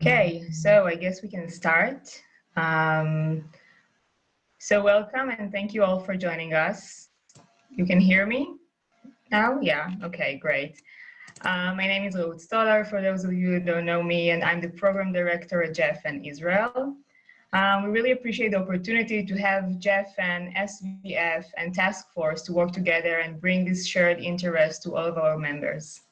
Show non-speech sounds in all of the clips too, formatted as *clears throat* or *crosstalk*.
Okay, so I guess we can start. Um, so welcome and thank you all for joining us. You can hear me now? Yeah, okay, great. Uh, my name is Reut Stoller, for those of you who don't know me, and I'm the program director at JFN Israel. Um, we really appreciate the opportunity to have Jeff and SVF, and Task Force to work together and bring this shared interest to all of our members.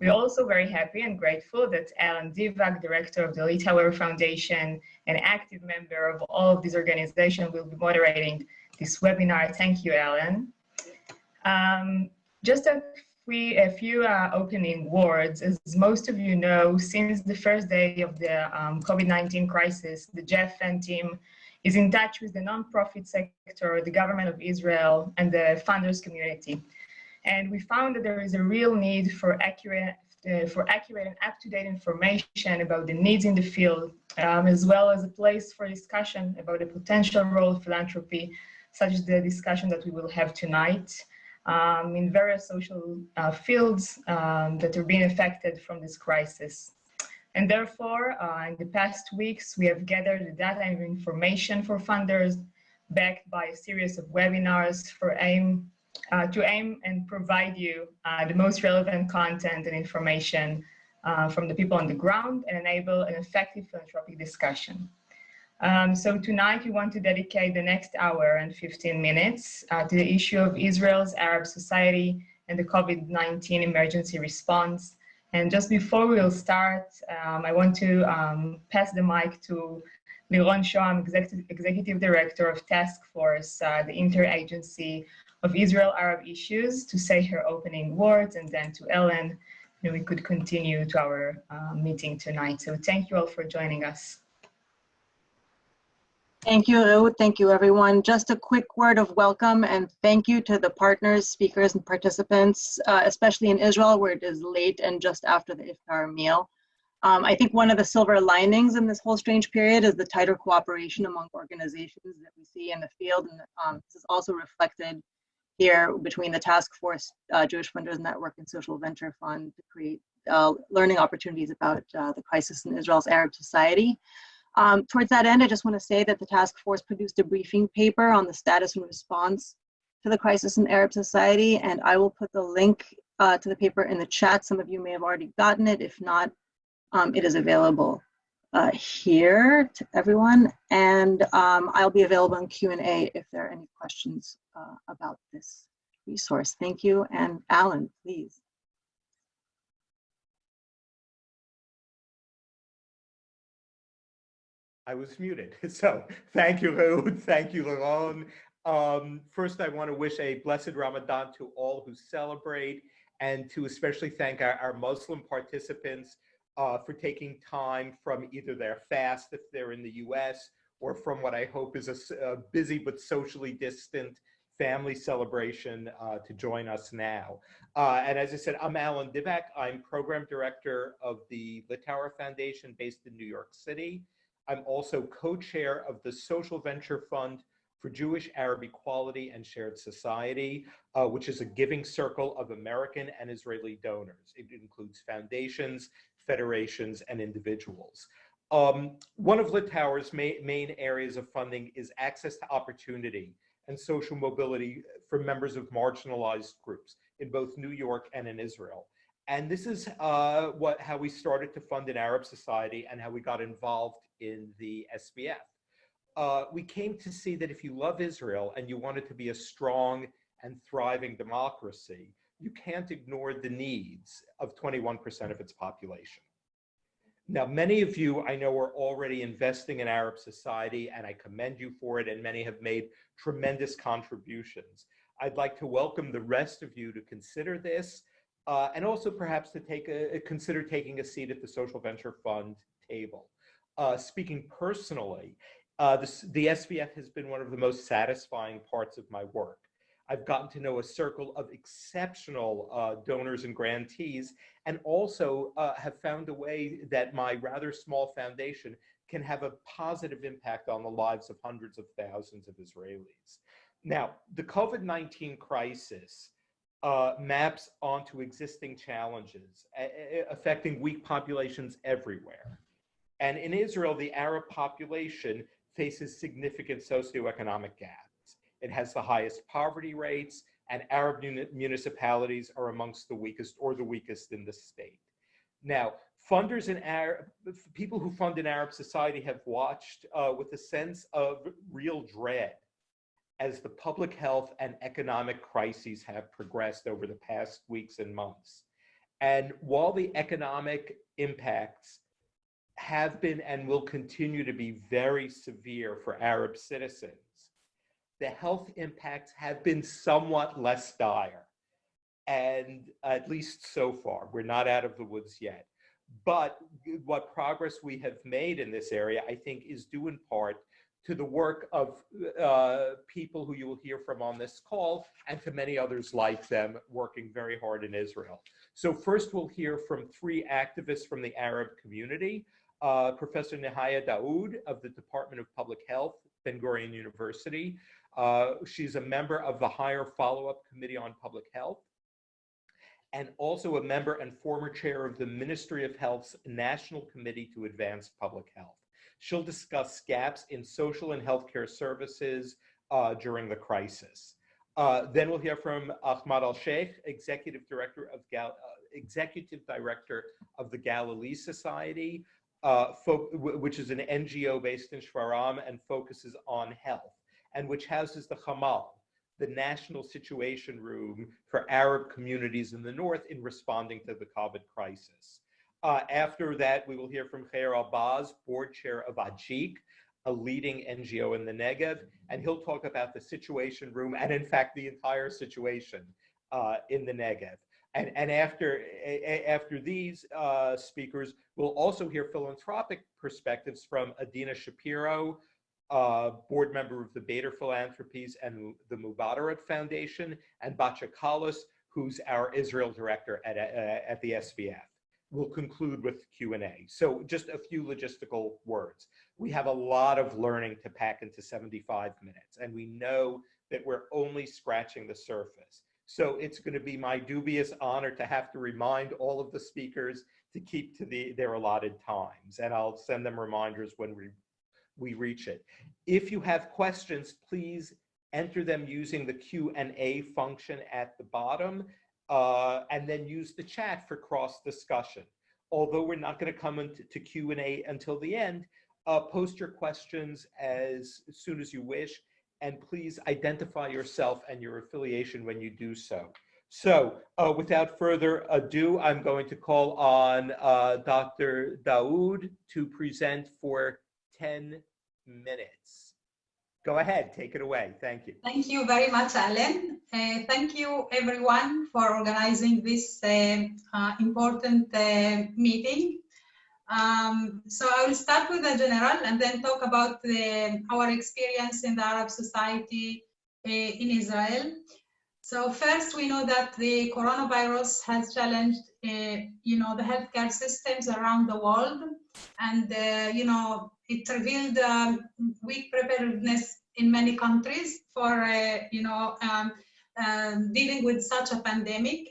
We're also very happy and grateful that Alan Divack, director of the Littauer Foundation an active member of all of these organizations, will be moderating this webinar. Thank you, Alan. Um, just a, a few uh, opening words. As most of you know, since the first day of the um, COVID-19 crisis, the JFN team is in touch with the nonprofit sector, the government of Israel, and the funders community and we found that there is a real need for accurate uh, for accurate and up-to-date information about the needs in the field, um, as well as a place for discussion about the potential role of philanthropy, such as the discussion that we will have tonight, um, in various social uh, fields um, that are being affected from this crisis. And therefore, uh, in the past weeks, we have gathered the data and information for funders, backed by a series of webinars for AIM uh, to aim and provide you uh, the most relevant content and information uh, from the people on the ground and enable an effective philanthropic discussion. Um, so tonight we want to dedicate the next hour and 15 minutes uh, to the issue of Israel's Arab society and the COVID-19 emergency response. And just before we'll start, um, I want to um, pass the mic to Liron Shoham, Executive, Executive Director of Task Force, uh, the interagency of Israel-Arab issues to say her opening words and then to Ellen, and we could continue to our uh, meeting tonight. So thank you all for joining us. Thank you, Reut. Thank you, everyone. Just a quick word of welcome and thank you to the partners, speakers, and participants, uh, especially in Israel, where it is late and just after the iftar meal. Um, I think one of the silver linings in this whole strange period is the tighter cooperation among organizations that we see in the field, and um, this is also reflected here between the Task Force, uh, Jewish Funders Network, and Social Venture Fund to create uh, learning opportunities about uh, the crisis in Israel's Arab society. Um, towards that end, I just want to say that the task force produced a briefing paper on the status and response to the crisis in Arab society, and I will put the link uh, to the paper in the chat. Some of you may have already gotten it. If not, um, it is available uh, here to everyone, and um, I'll be available in Q&A if there are any questions uh, about this resource. Thank you, and Alan, please. I was muted. *laughs* So thank you, Reut. *laughs* Thank you, Liron. Um, first, I want to wish a blessed Ramadan to all who celebrate and to especially thank our, our Muslim participants uh, for taking time from either their fast if they're in the US or from what I hope is a, a busy but socially distant family celebration uh, to join us now. Uh, and as I said, I'm Alan Divack. I'm program director of the Littauer Foundation based in New York City. I'm also co-chair of the Social Venture Fund for Jewish Arab Equality and Shared Society, uh, which is a giving circle of American and Israeli donors. It includes foundations, federations, and individuals. Um, one of Littauer's ma main areas of funding is access to opportunity and social mobility for members of marginalized groups in both New York and in Israel. And this is uh, what how we started to fund an Arab society and how we got involved in the SVF. Uh, we came to see that if you love Israel and you want it to be a strong and thriving democracy, you can't ignore the needs of 21% of its population. Now, many of you I know are already investing in Arab society, and I commend you for it, and many have made tremendous contributions. I'd like to welcome the rest of you to consider this, uh, and also perhaps to take a, consider taking a seat at the Social Venture Fund table. Uh, speaking personally, uh, this, the SVF has been one of the most satisfying parts of my work. I've gotten to know a circle of exceptional uh, donors and grantees, and also uh, have found a way that my rather small foundation can have a positive impact on the lives of hundreds of thousands of Israelis. Now, the COVID-19 crisis uh, maps onto existing challenges affecting weak populations everywhere. And in Israel, the Arab population faces significant socioeconomic gaps. It has the highest poverty rates, and Arab municipalities are amongst the weakest or the weakest in the state. Now, funders in Arab, people who fund in Arab society have watched uh, with a sense of real dread as the public health and economic crises have progressed over the past weeks and months. And while the economic impacts have been and will continue to be very severe for Arab citizens, the health impacts have been somewhat less dire. And at least so far, we're not out of the woods yet. But what progress we have made in this area, I think, is due in part to the work of uh, people who you will hear from on this call and to many others like them working very hard in Israel. So first we'll hear from three activists from the Arab community, uh, Professor Nihaya Daoud of the Department of Public Health, Ben Gurion University. Uh, she's a member of the Higher Follow-Up Committee on Public Health and also a member and former chair of the Ministry of Health's National Committee to Advance Public Health. She'll discuss gaps in social and healthcare services uh, during the crisis. Uh, then we'll hear from Ahmad Al-Sheikh, Executive Director of uh, Executive Director of the Galilee Society, uh, which is an NGO based in Shfaram and focuses on health, and which houses the Hamal, the National Situation Room for Arab communities in the North in responding to the COVID crisis. Uh, after that, we will hear from Khair Abbas, board chair of AJEEC, a leading NGO in the Negev, and he'll talk about the Situation Room and, in fact, the entire situation uh, in the Negev. And, and after, after these uh, speakers, we'll also hear philanthropic perspectives from Adina Shapiro, uh, board member of the Bader Philanthropies and the Mubarak Foundation, and Batya Kallus, who's our Israel director at, uh, at the SVF we'll conclude with Q&A. So just a few logistical words. We have a lot of learning to pack into 75 minutes, and we know that we're only scratching the surface. So it's going to be my dubious honor to have to remind all of the speakers to keep to the, their allotted times, and I'll send them reminders when we, we reach it. If you have questions, please enter them using the Q&A function at the bottom uh, and then use the chat for cross discussion. Although we're not going to come into Q&A until the end, uh, post your questions as, soon as you wish, and please identify yourself and your affiliation when you do so. So uh, without further ado, I'm going to call on uh, Dr. Daoud to present for 10 minutes. Go ahead, take it away. Thank you. Thank you very much, Alan. Uh, thank you, everyone, for organizing this uh, uh, important uh, meeting. Um, so I will start with the general and then talk about the, our experience in the Arab society uh, in Israel. So first, we know that the coronavirus has challenged, uh, you know, the healthcare systems around the world, and you know, it revealed um, weak preparedness in many countries for uh, you know um, um, dealing with such a pandemic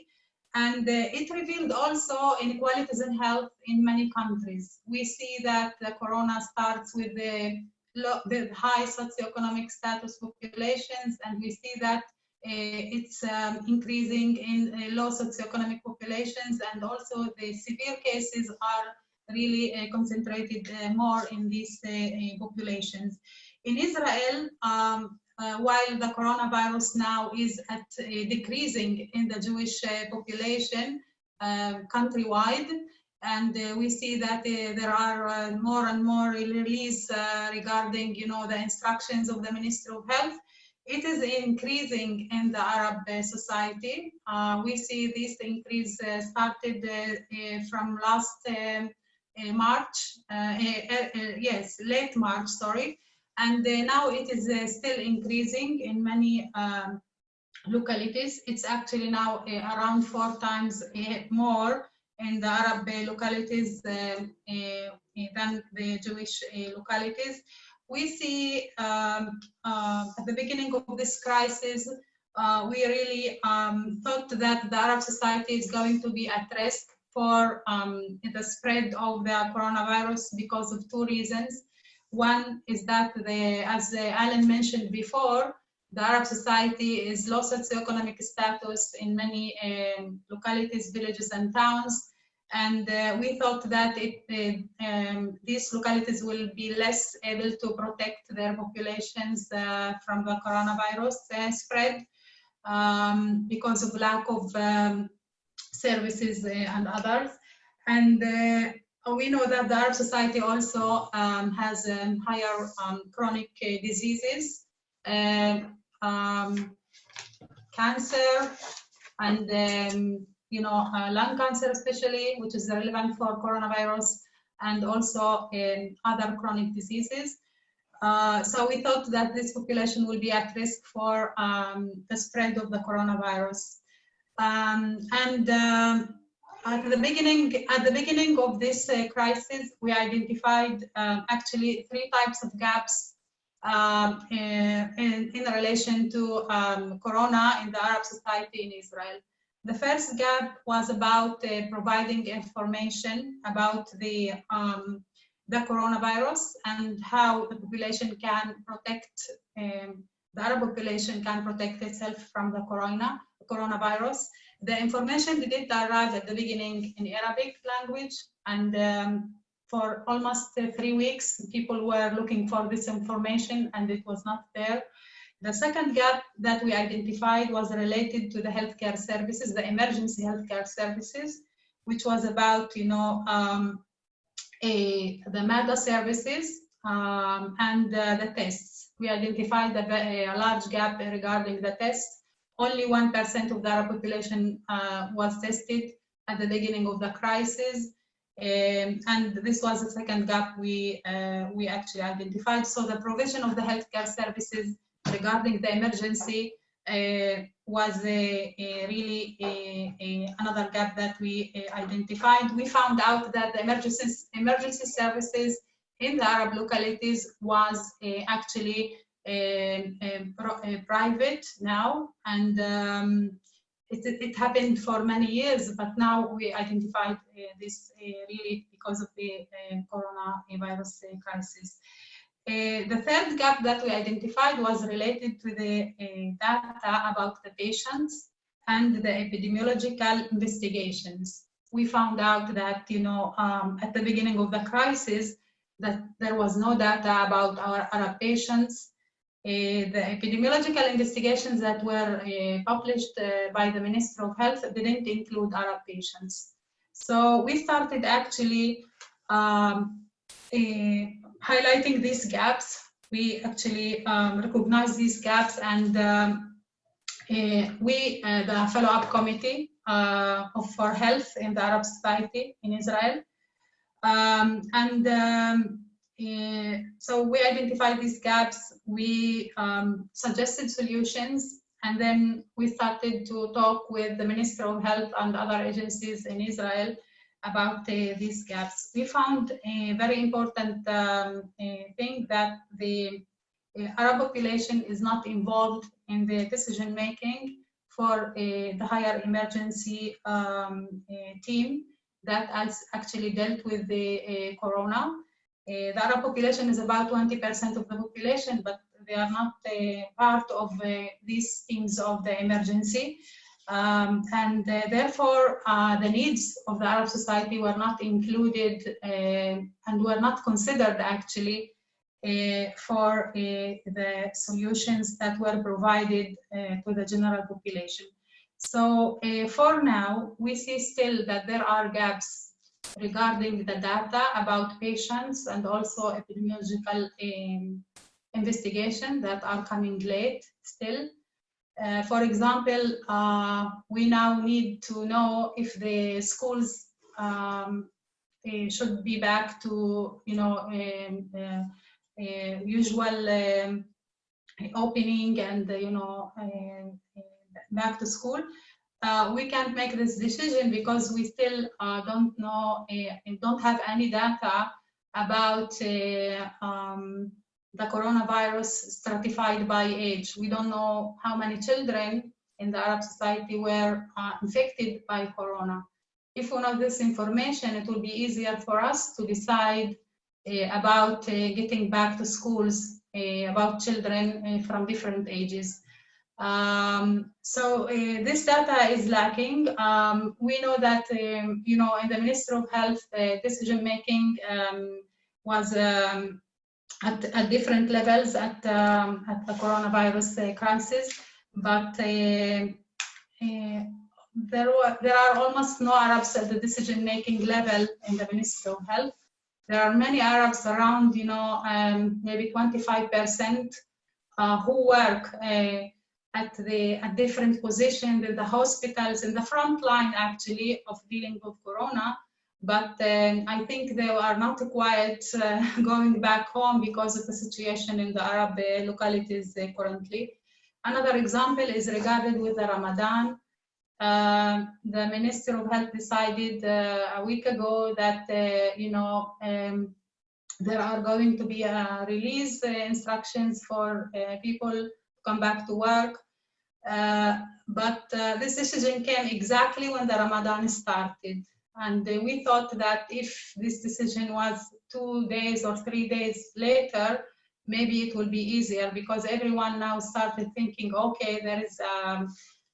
and uh, it revealed also inequalities in health in many countries. We see that the corona starts with the, the high socioeconomic status populations, and we see that uh, it's um, increasing in uh, low socioeconomic populations, and also the severe cases are really uh, concentrated uh, more in these uh, populations. In Israel, um, uh, while the coronavirus now is at uh, decreasing in the Jewish uh, population um, countrywide, and we see that there are more and more release regarding, you know, the instructions of the Ministry of Health it is increasing in the Arab uh, society. Uh, we see this increase uh, started from last um, Uh, March, uh, eh, eh, eh, yes, late March, sorry, and uh, now it is still increasing in many um, localities. It's actually now around four times more in the Arab localities than the Jewish localities. We see um, uh, at the beginning of this crisis, uh, we really um, thought that the Arab society is going to be at risk for um, the spread of the coronavirus because of two reasons. One is that, the, as uh, Alan mentioned before, the Arab society is low socioeconomic status in many um, localities, villages, and towns. And uh, we thought that it, uh, um, these localities will be less able to protect their populations uh, from the coronavirus uh, spread um, because of lack of um, services uh, and others. And uh, we know that the Arab society also um, has um, higher um, chronic diseases um, cancer and um, you know uh, lung cancer especially which is relevant for coronavirus and also in other chronic diseases uh, so we thought that this population will be at risk for the spread of the coronavirus um, and um, at the beginning at the beginning of this uh, crisis we identified um, actually three types of gaps um, in, in, relation to um, Corona in the Arab society in Israel. The first gap was about uh, providing information about the, um, the coronavirus and how the population can protect, the Arab population can protect itself from the corona, coronavirus. The information didn't arrive at the beginning in Arabic language and um, for almost three weeks, people were looking for this information and it was not there. The second gap that we identified was related to the healthcare services, the emergency healthcare services, which was about, you know, um, a, the MADA services um, and uh, the tests. We identified a, a, large gap regarding the tests. Only 1% of the Arab population uh, was tested at the beginning of the crisis. Um, and this was the second gap we uh, we actually identified. So the provision of the healthcare services regarding the emergency uh, was a, a really a, another gap that we uh, identified. We found out that the emergency emergency services in the Arab localities was uh, actually um, um, private now, and um, it, it, happened for many years, but now we identified uh, this uh, really because of the uh, coronavirus uh, crisis. Uh, the third gap that we identified was related to the uh, data about the patients and the epidemiological investigations. We found out that, you know, um, at the beginning of the crisis, that there was no data about our Arab patients uh, the epidemiological investigations that were uh, published uh, by the Minister of Health didn't include Arab patients. So we started actually um, highlighting these gaps. We actually um, recognize these gaps and um, uh, we, uh, the follow-up committee uh, for health in the Arab society in Israel, um, and um, uh, so we identified these gaps, we um, suggested solutions, and then we started to talk with the Minister of Health and other agencies in Israel about uh, these gaps. We found a very important um, thing that the uh, Arab population is not involved in the decision making for uh, the higher emergency um, uh, team that has actually dealt with the uh, corona. Uh, the Arab population is about 20% of the population, but they are not uh, part of uh, these teams of the emergency. Um, and uh, therefore, uh, the needs of the Arab society were not included and were not considered actually for the solutions that were provided to the general population. So for now, we see still that there are gaps regarding the data about patients and also epidemiological um, investigation that are coming late still. Uh, for example, uh, we now need to know if the schools um, should be back to, you know, um, uh, uh usual um, opening and, you know, uh, back to school uh, we can't make this decision because we still uh, don't know, uh, don't have any data about uh, um, the coronavirus stratified by age. We don't know how many children in the Arab society were uh, infected by corona. if we know this information, it will be easier for us to decide about getting back to schools, about children from different ages. Um, so uh, this data is lacking. Um, we know that, um, you know, in the Ministry of Health, uh, decision making um, was um, at, at, different levels at, um, at the coronavirus uh, crisis, but there, were, there are almost no Arabs at the decision making level in the Ministry of Health. There are many Arabs around, you know, maybe 25% uh, who work at the at different positions in the hospitals in the front line actually of dealing with corona but um, I think they are not quite uh, *laughs* going back home because of the situation in the Arab uh, localities uh, currently. Another example is regarded with the Ramadan. Uh, the Minister of Health decided uh, a week ago that, uh, you know, um, there are going to be release instructions for people to come back to work uh, but uh, this decision came exactly when the Ramadan started. And uh, we thought that if this decision was two days or three days later, maybe it will be easier because everyone now started thinking, okay, there is um,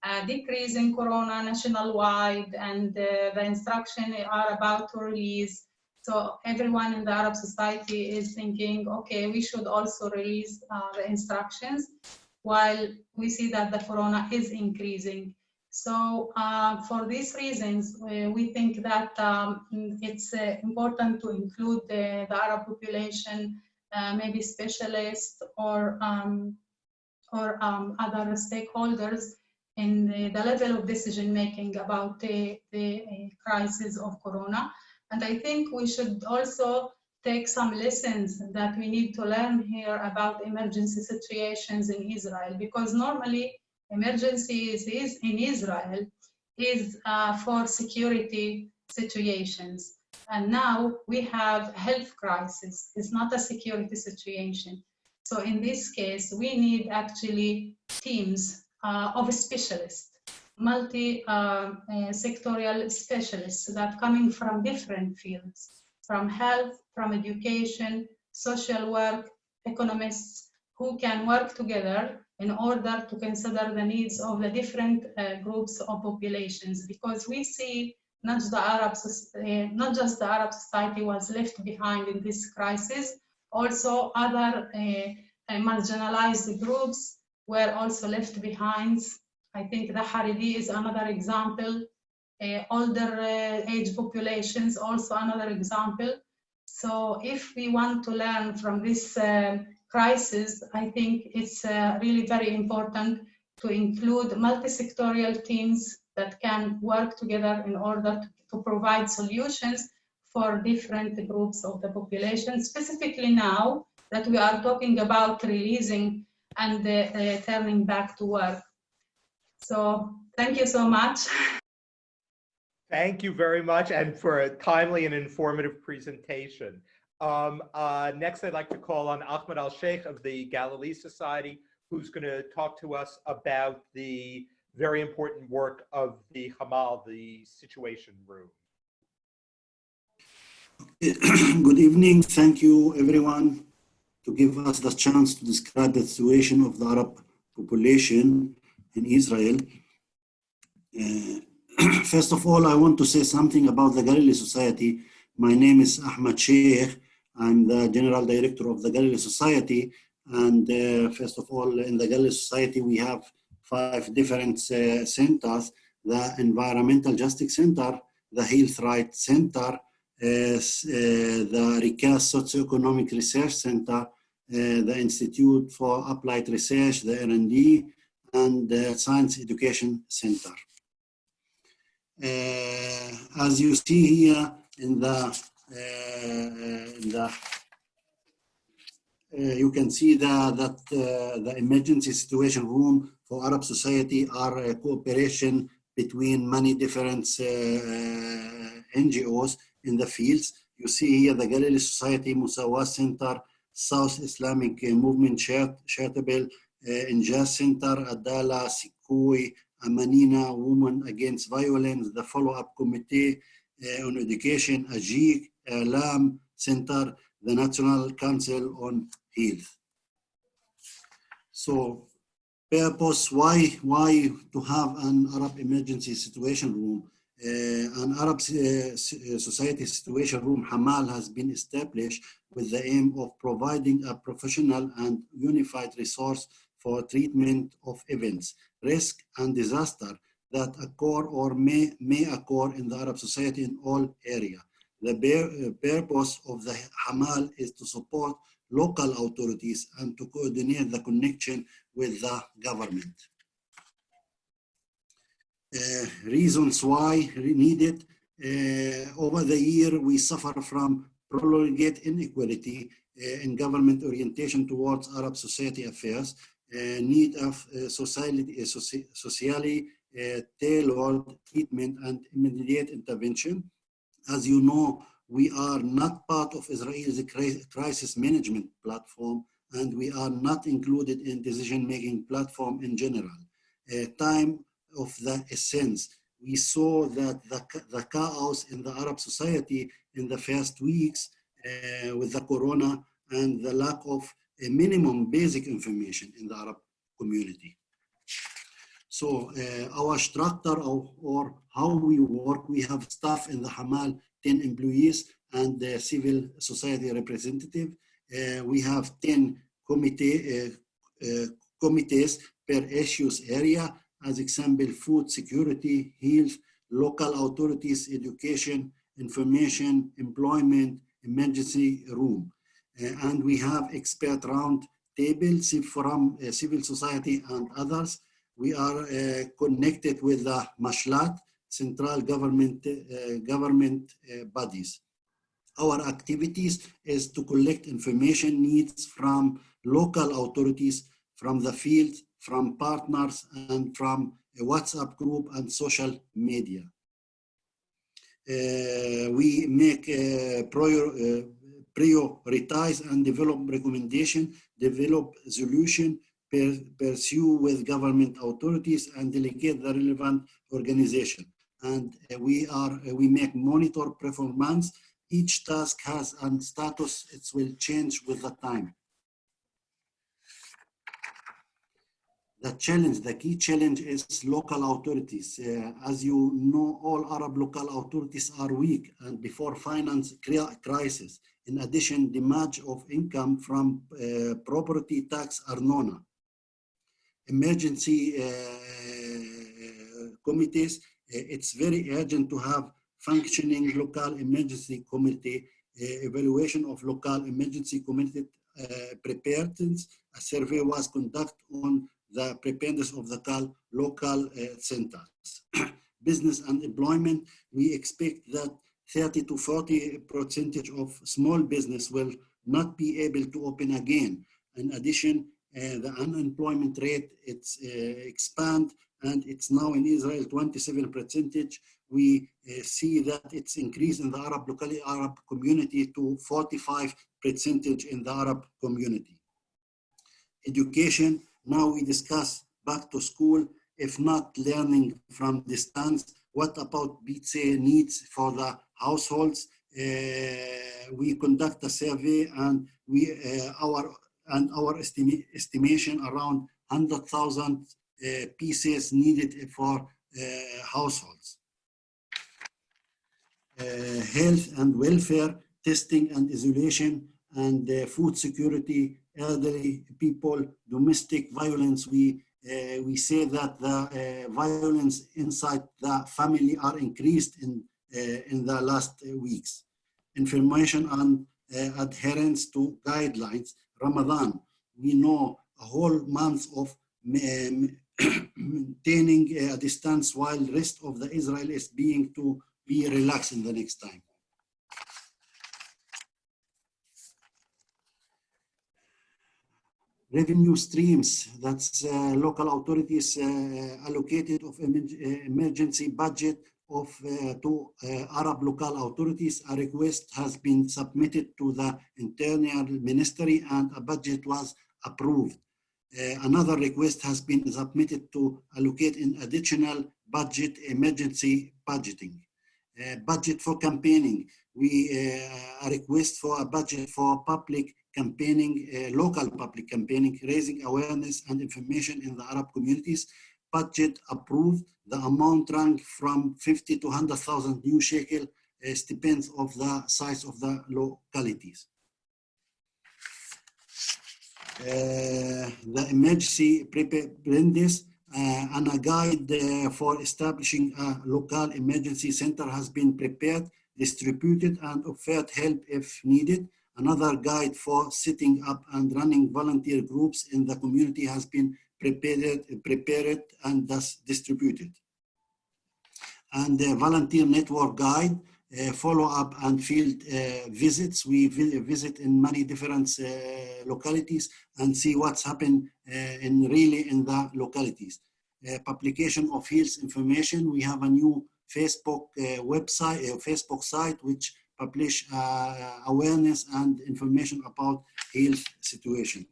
a decrease in corona nationwide and uh, the instructions are about to release. So everyone in the Arab society is thinking, okay, we should also release uh, the instructions while we see that the corona is increasing. So uh, for these reasons, we, we think that um, it's uh, important to include the, the Arab population, uh, maybe specialists or um, or um, other stakeholders in the, the, level of decision making about the, the uh, crisis of corona. And I think we should also take some lessons that we need to learn here about emergency situations in Israel because normally emergencies is in Israel is uh, for security situations. And now we have health crisis. It's not a security situation. So in this case we need actually teams uh, of specialists multi-sectorial uh, uh specialists that coming from different fields from health, from education, social work, economists, who can work together in order to consider the needs of the different uh, groups of populations because we see not just the Arab, uh, not just the Arab society was left behind in this crisis, also other uh, marginalized groups were also left behind. I think the Haredi is another example uh, older uh, age populations, also another example. So if we want to learn from this uh, crisis, I think it's really very important to include multi-sectorial teams that can work together in order to, to, provide solutions for different groups of the population, specifically now that we are talking about releasing and uh, uh, turning back to work. So thank you so much. *laughs* Thank you very much and for a timely and informative presentation. Um, uh, next, I'd like to call on Ahmed Al-Sheikh of the Galilee Society, who's going to talk to us about the very important work of the Hamal, the Situation Room. Good evening. Thank you, everyone, to give us the chance to describe the situation of the Arab population in Israel. Uh, *clears throat* First of all, I want to say something about the Galilee Society. My name is Ahmad Sheikh. I'm the General Director of the Galilee Society. And uh, first of all, in the Galilee Society, we have five different uh, centers, the Environmental Justice Center, the Health Rights Center, uh, the Rikaz Socioeconomic Research Center, uh, the Institute for Applied Research, the R&D, and the Science Education Center. Uh, as you see here in the, uh, in the uh, you can see the, that the emergency situation room for Arab society are a cooperation between many different NGOs in the fields. You see here the Galilee Society Musawa Center, South Islamic Movement Charitable uh, Injaz Center, Adalah, Sikkuy, Amanina Women Against Violence, the Follow-Up Committee uh, on Education, AJEEC, Alam Center, the National Council on Health. So purpose, why, why to have an Arab emergency situation room? Uh, an Arab uh, society situation room, Hamal, has been established with the aim of providing a professional and unified resource for treatment of events, risk and disaster that occur or may, may occur in the Arab society in all areas. The purpose of the Hamal is to support local authorities and to coordinate the connection with the government. Uh, reasons why needed. Uh, over the year, we suffer from prolonged inequality uh, in government orientation towards Arab society affairs, need of uh, society, uh, socially tailored treatment and immediate intervention. As you know, we are not part of Israel's crisis management platform, and we are not included in decision-making platform in general. time of the essence. We saw that the, the chaos in the Arab society in the first weeks uh, with the corona and the lack of a minimum basic information in the Arab community. So uh, our structure of, or how we work, we have staff in the Hamal, 10 employees and the civil society representative. Uh, we have 10 committee, uh, uh, committees per issues area as example, food security, health, local authorities, education, information, employment, emergency room. Uh, and we have expert round tables from uh, civil society and others. We are uh, connected with the Mashlat, central government, government bodies. Our activities is to collect information needs from local authorities, from the field, from partners and from a WhatsApp group and social media. Uh, we make uh, prior, uh, prioritize and develop recommendation, develop solution, per, pursue with government authorities and delegate the relevant organization. And uh, we are, uh, we make monitor performance. Each task has a status, it will change with the time. the challenge, the key challenge is local authorities. Uh, as you know, all Arab local authorities are weak and before finance crisis. In addition, damage of income from uh, property tax arnona. Emergency uh, committees, uh, it's very urgent to have functioning local emergency committee, uh, evaluation of local emergency committee uh, preparedness. A survey was conducted on the preparedness of the local centers. *coughs* Business and employment, we expect that 30 to 40 percentage of small business will not be able to open again. In addition, uh, the unemployment rate it's uh, expand and it's now in Israel 27 percentage. We uh, see that it's increased in the Arab locally Arab community to 45 percentage in the Arab community. Education, now we discuss back to school, if not learning from distance, what about BTSE needs for the households? Uh, we conduct a survey and we uh, our and our estima estimation around 100,000 uh, pieces needed for households. Health and welfare, testing and isolation, and food security elderly people, domestic violence, we uh, we say that the uh, violence inside the family are increased in in the last weeks. Information on uh, adherence to guidelines. Ramadan, we know a whole month of um, *coughs* maintaining a distance while rest of the Israel is being to be relaxed in the next time. revenue streams that's uh, local authorities uh, allocated of uh, emergency budget of uh, to uh, Arab local authorities. A request has been submitted to the internal ministry and a budget was approved. Uh, another request has been submitted to allocate an additional budget emergency budgeting. Uh, budget for campaigning. We uh, a request for a budget for public campaigning, uh, local public campaigning, raising awareness and information in the Arab communities. Budget approved. The amount rank from 50 to 100,000 new shekel, uh, depends of the size of the localities. Uh, the emergency preparedness uh, and a guide uh, for establishing a local emergency center has been prepared, distributed, and offered help if needed. Another guide for setting up and running volunteer groups in the community has been prepared, prepared and thus distributed. And the volunteer network guide, uh, follow-up and field uh, visits. We visit in many different uh, localities and see what's happened uh, in really in the localities. Uh, publication of health information. We have a new Facebook uh, website, Facebook site, which publish awareness and information about health situation.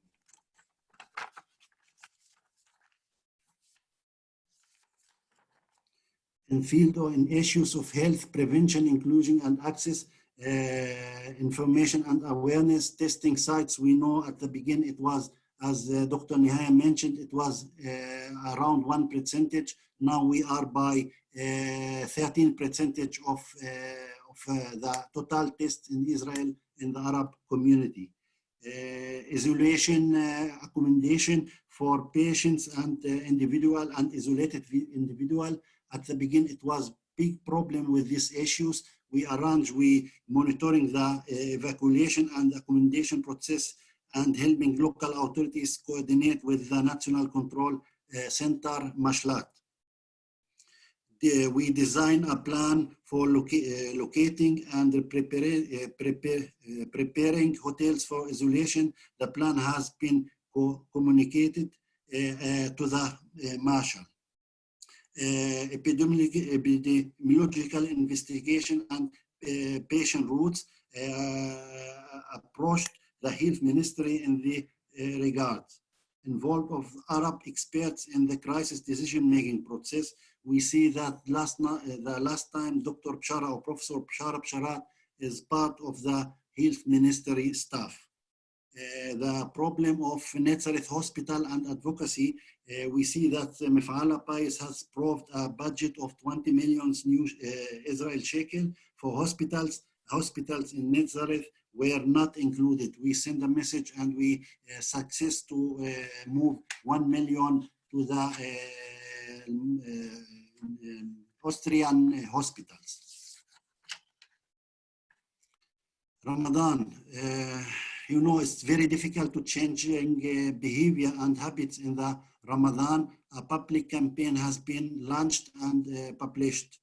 In field or in issues of health prevention, inclusion and access, uh, information and awareness testing sites. We know at the beginning it was, as uh, Dr. Nihaya mentioned, it was uh, around one percentage. Now we are by 13 percentage of, of the total tests in Israel in the Arab community. isolation accommodation for patients and individual and isolated individual at the beginning, it was big problem with these issues. We arrange, we monitoring the uh, evacuation and accommodation process and helping local authorities coordinate with the National Control uh, Center, Mashlat. We design a plan for loca uh, locating and prepare, prepare, preparing hotels for isolation. The plan has been co communicated to the Mashlat. Uh, epidemiological investigation and uh, patient routes uh, approached the health ministry in the regards. Involved of Arab experts in the crisis decision-making process, we see that last the last time Dr. Bshara or Professor Bshara Bsharat is part of the health ministry staff. Uh, the problem of Nazareth Hospital and advocacy, uh, we see that uh, Mifal HaPais has proved a budget of 20 million new uh, Israel shekel for hospitals. Hospitals in Nazareth were not included. We send a message and we uh, success to uh, move 1 million to the um, Austrian hospitals. Ramadan you know, it's very difficult to changing uh, behavior and habits in the Ramadan. A public campaign has been launched and uh, published.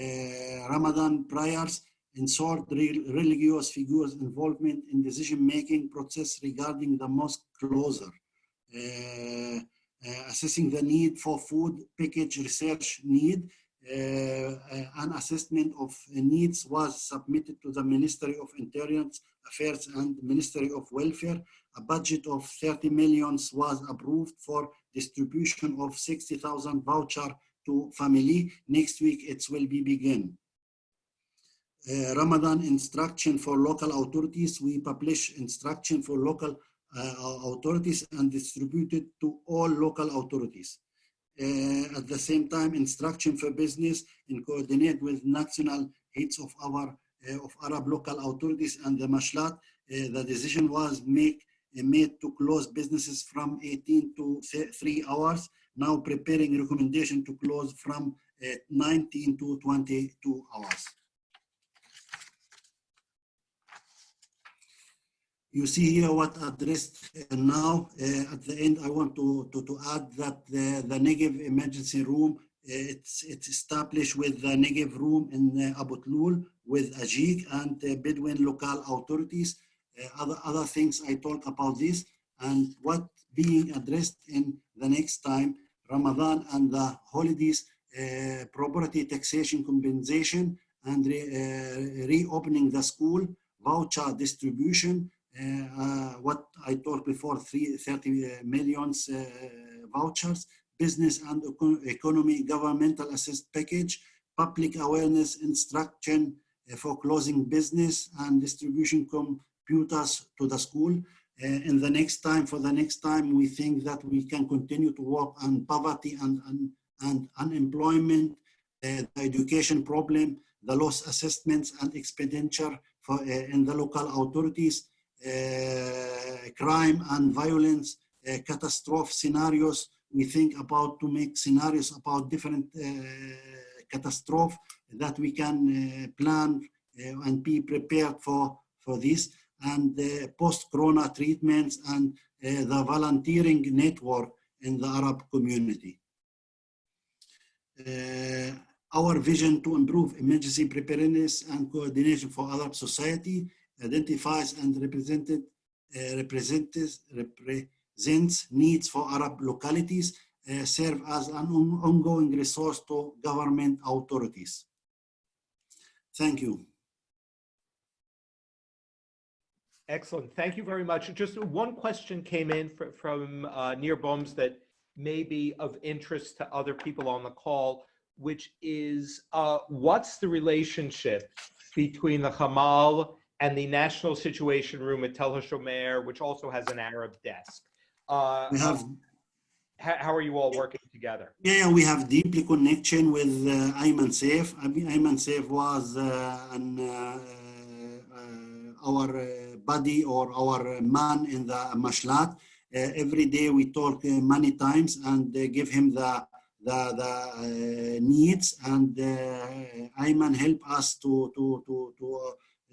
Uh, Ramadan prayers ensure religious figures involvement in decision-making process regarding the mosque closure. Uh, uh, assessing the need for food package research need, uh, an assessment of needs was submitted to the Ministry of Interior Affairs and Ministry of Welfare. A budget of 30 millions was approved for distribution of 60,000 voucher to family. Next week it will be begin. Uh, Ramadan instruction for local authorities. We publish instruction for local uh, authorities and distributed to all local authorities. Uh, at the same time, instruction for business and coordinate with national heads of our of Arab local authorities and the Mashlat, uh, the decision was make, uh, made to close businesses from 18 to 3 hours, now preparing recommendation to close from 19 to 22 hours. You see here what addressed uh, now. Uh, at the end, I want to, to, to add that the, the Negev emergency room it's, it's established with the Negev room in uh, Abu Tlul with AJEEC and uh, Bedouin local authorities. Uh, other, other things I talk about this and what being addressed in the next time, Ramadan and the holidays, uh, property taxation compensation and re, uh, reopening the school, voucher distribution, uh, what I told before, three, 30 millions uh, vouchers, business and economy governmental assist package, public awareness instruction uh, for closing business and distribution computers to the school. Uh, in the next time, for the next time, we think that we can continue to work on poverty and, and, and unemployment, uh, the education problem, the loss assessments and expenditure for, uh, in the local authorities, crime and violence, catastrophe scenarios. We think about to make scenarios about different uh, catastrophe that we can uh, plan uh, and be prepared for, for this and post-corona treatments and the volunteering network in the Arab community. Uh, our vision to improve emergency preparedness and coordination for Arab society identifies and represented, uh, represents, represents needs for Arab localities, uh, serve as an on- ongoing resource to government authorities. Thank you. Excellent. Thank you very much. Just one question came in fr- from uh, Near Bohms that may be of interest to other people on the call, which is uh, what's the relationship between the Hamal and the National Situation Room at Tel HaShomer, which also has an Arab desk? Uh, We have how, how are you all working together? Yeah, we have deeply connection with uh, Ayman Saif. I mean, Ayman Saif was uh, an, uh, uh, our uh, buddy or our man in the Mashlat. Uh, every day we talk uh, many times and give him the the, the uh, needs and uh, Ayman help us to to to to,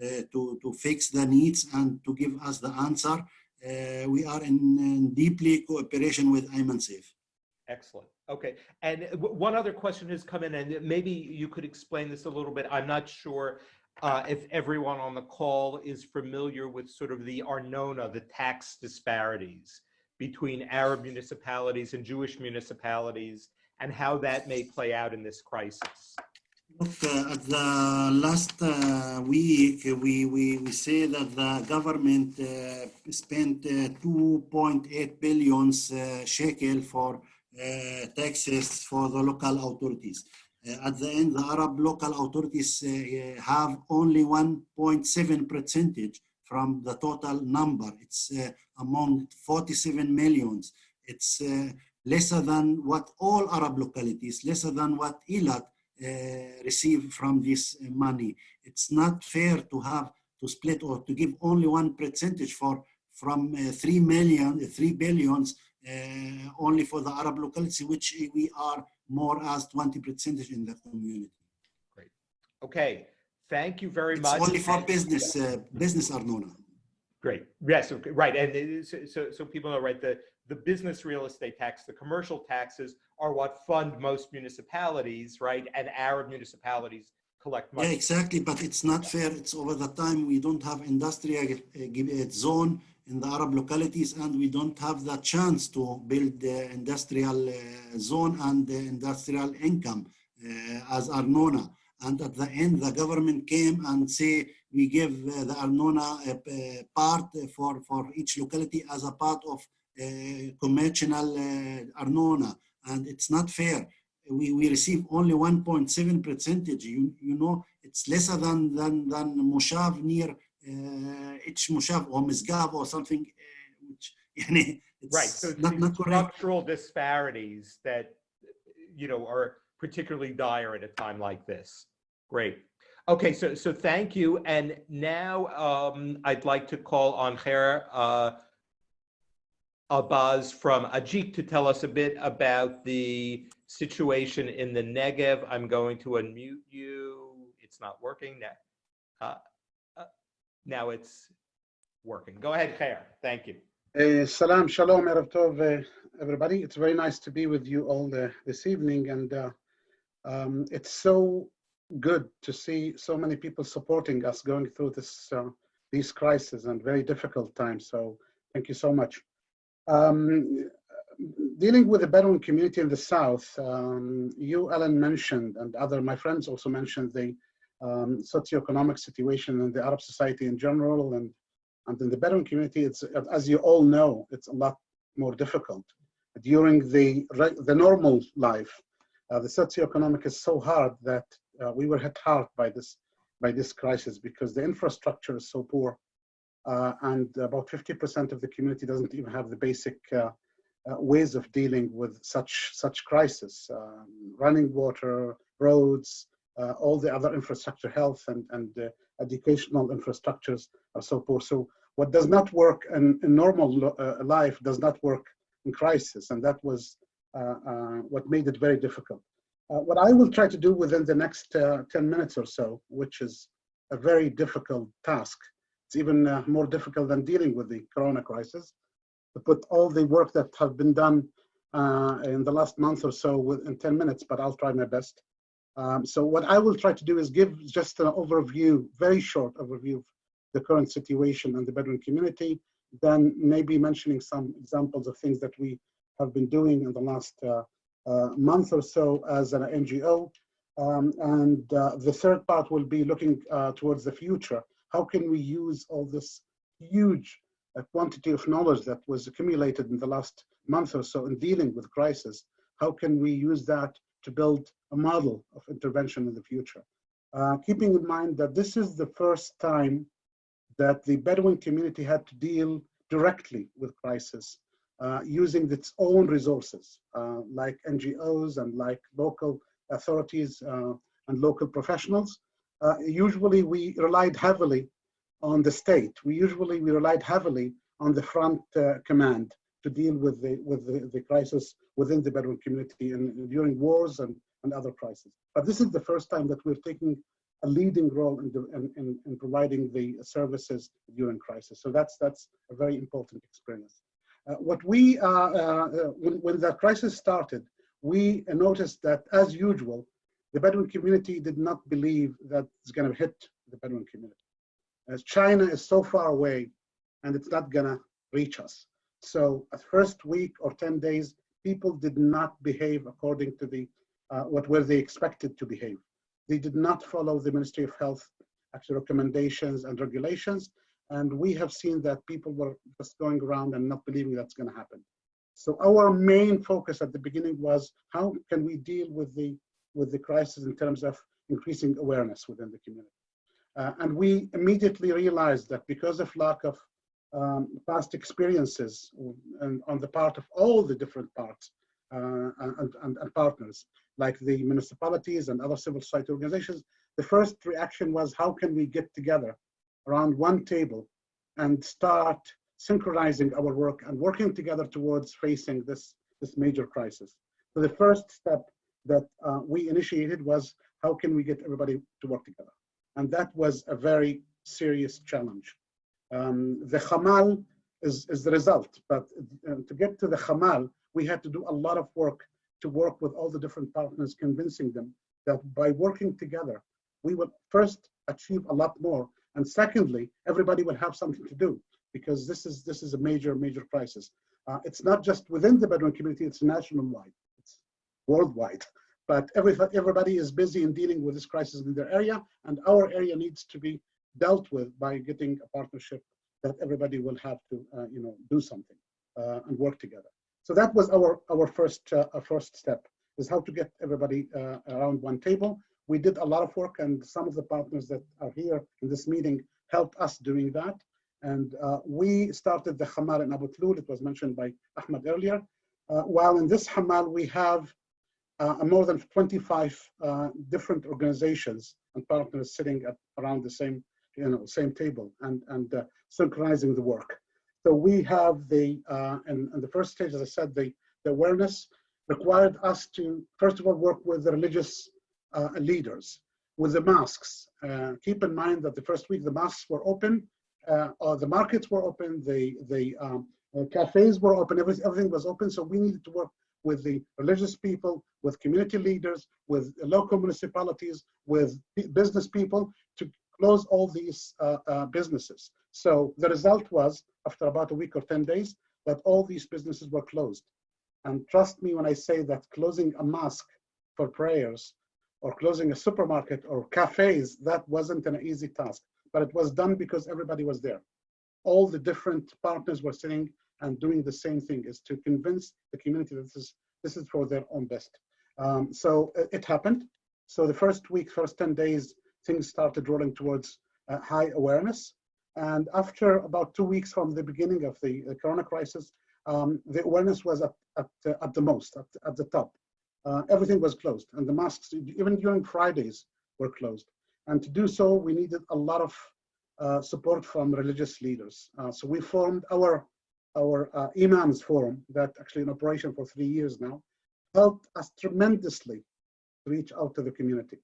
uh, to to fix the needs and to give us the answer. Uh, we are in, in deeply cooperation with Ayman Saif. Excellent. Okay. And one other question has come in, and maybe you could explain this a little bit. I'm not sure uh, if everyone on the call is familiar with sort of the Arnona, the tax disparities between Arab municipalities and Jewish municipalities, and how that may play out in this crisis. Look, uh, at the last uh, week, we, we, we say that the government uh, spent uh, 2.8 billion uh, shekel for uh, taxes for the local authorities. Uh, at the end, the Arab local authorities uh, have only 1.7 percentage from the total number. It's uh, among 47 millions. It's uh, lesser than what all Arab localities, lesser than what Eilat uh, receive from this uh, money. It's not fair to have to split or to give only one percentage for from uh, three million, uh, three billions uh, only for the Arab locality, which we are more as 20 percentage in the community. Great. Okay. Thank you very It's much. only for And- business, uh, business Arnona. Great. Yes, okay, right. And is- so, so people know, right, the, the business real estate tax, the commercial taxes are what fund most municipalities, right? And Arab municipalities collect money. Yeah, exactly, but it's not fair. It's over the time we don't have industrial uh, uh, zone in the Arab localities, and we don't have the chance to build the industrial uh, zone and the industrial income uh, as Arnona. And at the end, the government came and say we give the Arnona part for for each locality as a part of conventional uh, Arnona, and it's not fair we, we receive only 1.7 percentage. You, you know, it's lesser than than than Moshav near uh, each Moshav or Misgav or something, uh, which *laughs* Right. So not, not structural disparities that, you know, are particularly dire at a time like this. Great. Okay, so so thank you. And now um, I'd like to call on Khair uh, Abbas from AJEEC to tell us a bit about the situation in the Negev. I'm going to unmute you. It's not working now. Uh, uh, now it's working. Go ahead, Khair. Thank you. Uh, salam, shalom, erev tov, uh, everybody. It's very nice to be with you all uh, this evening, and uh, um, it's so good to see so many people supporting us going through this these crises and very difficult times. So, thank you so much. Um, dealing with the Bedouin community in the south, um, you, Ellen, mentioned, and other my friends also mentioned the um, socioeconomic situation in the Arab society in general, and And in the Bedouin community, it's, as you all know, it's a lot more difficult. During the, the normal life, uh, the socioeconomic is so hard that uh, we were hit hard by this, by this crisis because the infrastructure is so poor. Uh, and about 50% of the community doesn't even have the basic uh, uh, ways of dealing with such such crisis, um, running water, roads, uh, all the other infrastructure, health and, and uh, educational infrastructures are so poor. So what does not work in, in normal uh, life does not work in crisis. And that was uh, uh, what made it very difficult. what I will try to do within the next 10 minutes or so, which is a very difficult task, it's even more difficult than dealing with the corona crisis, to put all the work that have been done uh, in the last month or so within 10 minutes, but I'll try my best. Um, so what I will try to do is give just an overview, very short overview of the current situation in the Bedouin community, then maybe mentioning some examples of things that we have been doing in the last uh, uh, month or so as an NGO. Um, and uh, the third part will be looking uh, towards the future. How can we use all this huge uh, quantity of knowledge that was accumulated in the last month or so in dealing with crisis? How can we use that to build a model of intervention in the future? Uh, keeping in mind that this is the first time that the Bedouin community had to deal directly with crisis uh, using its own resources, uh, like NGOs and like local authorities uh, and local professionals. Uh, usually we relied heavily on the state. We usually we relied heavily on the front uh, command to deal with the with the, the crisis within the Bedouin community and during wars and, and other crises. But this is the first time that we're taking a leading role in, the, in, in, in, providing the services during crisis. So that's that's a very important experience. Uh, what we, uh, uh, when, when the crisis started, we noticed that as usual, the Bedouin community did not believe that it's going to hit the Bedouin community. As China is so far away and it's not going to reach us. So at first week or 10 days, people did not behave according to the uh, what were they expected to behave. They did not follow the Ministry of Health actual recommendations and regulations. And we have seen that people were just going around and not believing that's going to happen. So our main focus at the beginning was how can we deal with the with the crisis in terms of increasing awareness within the community. Uh, and we immediately realized that because of lack of um, past experiences and on the part of all the different parts uh, and, and, and, partners, like the municipalities and other civil society organizations, the first reaction was how can we get together around one table and start synchronizing our work and working together towards facing this, this major crisis. So the first step that uh, we initiated was how can we get everybody to work together? And that was a very serious challenge. Um, the Hamal is, is the result, but uh, to get to the Hamal, we had to do a lot of work to work with all the different partners, convincing them that by working together, we would first achieve a lot more. And secondly, everybody will have something to do because this is this is a major, major crisis. Uh, it's not just within the Bedouin community, it's national wide, it's worldwide. But every, everybody is busy in dealing with this crisis in their area, and our area needs to be dealt with by getting a partnership that everybody will have to, uh, you know, do something uh, and work together. So that was our, our first, uh, first step, is how to get everybody uh, around one table. We did a lot of work and some of the partners that are here in this meeting helped us doing that. And uh, we started the Hamal in Abu Tlul, it was mentioned by Ahmed earlier. Uh, while in this Hamal, we have more than 25 uh, different organizations and partners sitting at around the same, you know, same table and, and synchronizing the work. So we have the, uh, the first stage, as I said, the, the, awareness required us to, first of all, work with the religious uh, leaders, with the masks. Uh, keep in mind that the first week the masks were open, uh, or the markets were open, the, the um, uh, cafes were open, everything, everything was open, so we needed to work with the religious people, with community leaders, with local municipalities, with business people to close all these uh, uh, businesses. So the result was, after about a week or 10 days, that all these businesses were closed. And trust me when I say that closing a mosque for prayers or closing a supermarket or cafes, that wasn't an easy task, but it was done because everybody was there. all the different partners were sitting and doing the same thing is to convince the community that this is this is for their own best. Um, so it, it happened. So the first week, first 10 days, things started rolling towards uh, high awareness. And after about two weeks from the beginning of the, the corona crisis, um, the awareness was at, at, uh, at the most, at, at the top. Uh, everything was closed and the masks, even during Fridays, were closed. And to do so, we needed a lot of uh, support from religious leaders. Uh, so we formed our, our uh, Imams Forum, that actually in operation for three years now, helped us tremendously reach out to the community.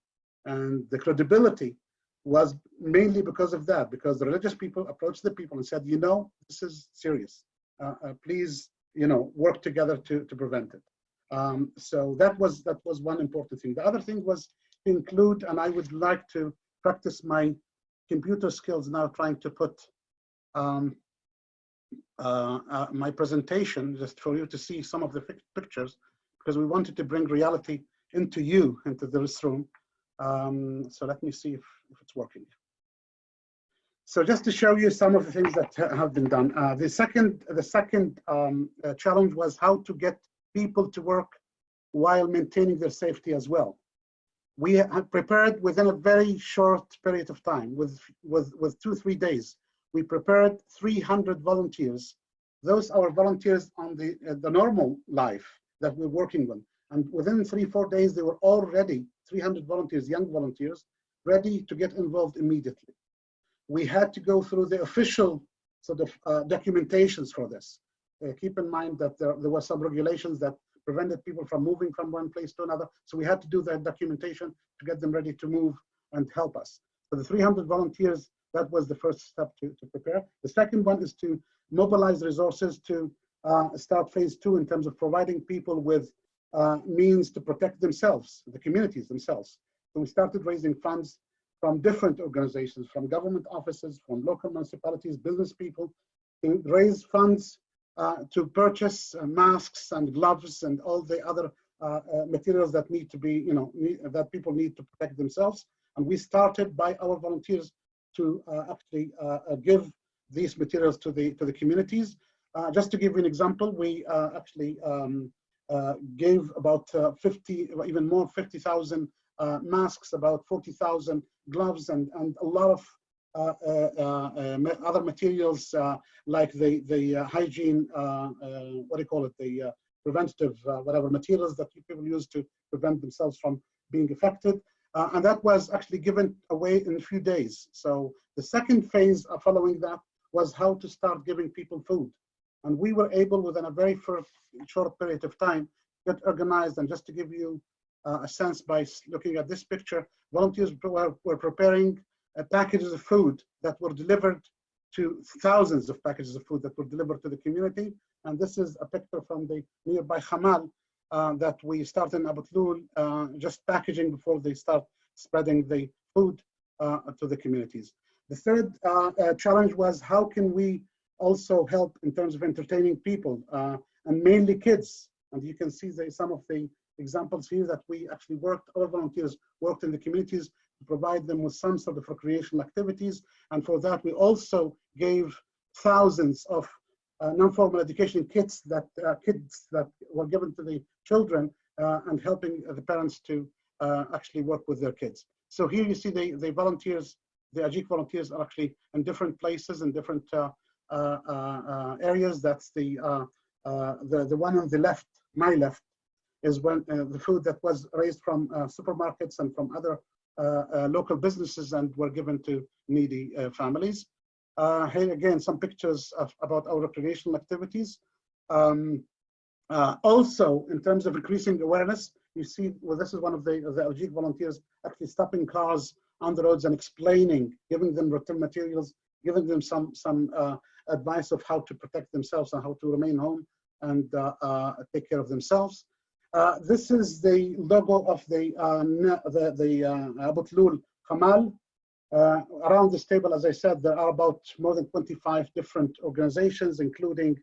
And the credibility was mainly because of that, because the religious people approached the people and said, you know, this is serious. Uh, uh, please, you know, work together to, to prevent it. Um, so that was that was one important thing. The other thing was to include, and I would like to practice my computer skills now, trying to put um, my presentation just for you to see some of the pictures, because we wanted to bring reality into you, into this room. Um, so let me see if, if it's working. So just to show you some of the things that have been done. Uh, the second, the second um, uh, challenge was how to get people to work while maintaining their safety as well. We have prepared within a very short period of time, with, with, with two, three days, we prepared 300 volunteers. Those are volunteers on the, uh, the normal life that we're working on. And within three, four days, they were already 300 volunteers, young volunteers, ready to get involved immediately. We had to go through the official sort of uh, documentations for this. Uh, keep in mind that there, there were some regulations that prevented people from moving from one place to another. So we had to do that documentation to get them ready to move and help us. So the 300 volunteers, that was the first step to, to prepare. The second one is to mobilize resources to uh, start phase two in terms of providing people with uh, means to protect themselves, the communities themselves. So we started raising funds from different organizations, from government offices, from local municipalities, business people, to raise funds uh, to purchase uh, masks and gloves and all the other uh, uh, materials that need to be, you know, need, that people need to protect themselves. And we started by our volunteers to actually give these materials to the to the communities. just to give you an example, we actually um, uh, gave about uh, 50, even more, 50,000 uh, masks, about 40,000 gloves, and, and a lot of uh, uh, uh, other materials like the, the hygiene, what do you call it, the preventative, whatever materials that people use to prevent themselves from being affected. And that was actually given away in a few days. So the second phase following that was how to start giving people food. And we were able within a very short period of time get organized. And just to give you uh, a sense by looking at this picture, volunteers were, were preparing uh, packages of food that were delivered to thousands of packages of food that were delivered to the community. And this is a picture from the nearby Hamal uh, that we started in Abu Tloul, uh, just packaging before they start spreading the food uh, to the communities. The third uh, challenge was how can we also help in terms of entertaining people uh, and mainly kids. And you can see the, some of the examples here that we actually worked, our volunteers worked in the communities to provide them with some sort of recreational activities. And for that, we also gave thousands of uh, non-formal education kits that uh, kids that were given to the children uh, and helping the parents to uh, actually work with their kids. So here you see the, the volunteers, the AJEEC volunteers are actually in different places and different uh, uh, uh, areas. That's the, uh, the the one on the left, my left, is when the food that was raised from supermarkets and from other local businesses and were given to needy families. Here again, some pictures of, about our recreational activities. Um, uh, also, in terms of increasing awareness, you see, well, this is one of the, the AJEEC volunteers actually stopping cars on the roads and explaining, giving them written materials, giving them some, some uh, advice of how to protect themselves and how to remain home and uh, uh, take care of themselves. Uh, this is the logo of the the, the Abu Tloul Hamal. around this table, as I said, there are about more than 25 different organizations, including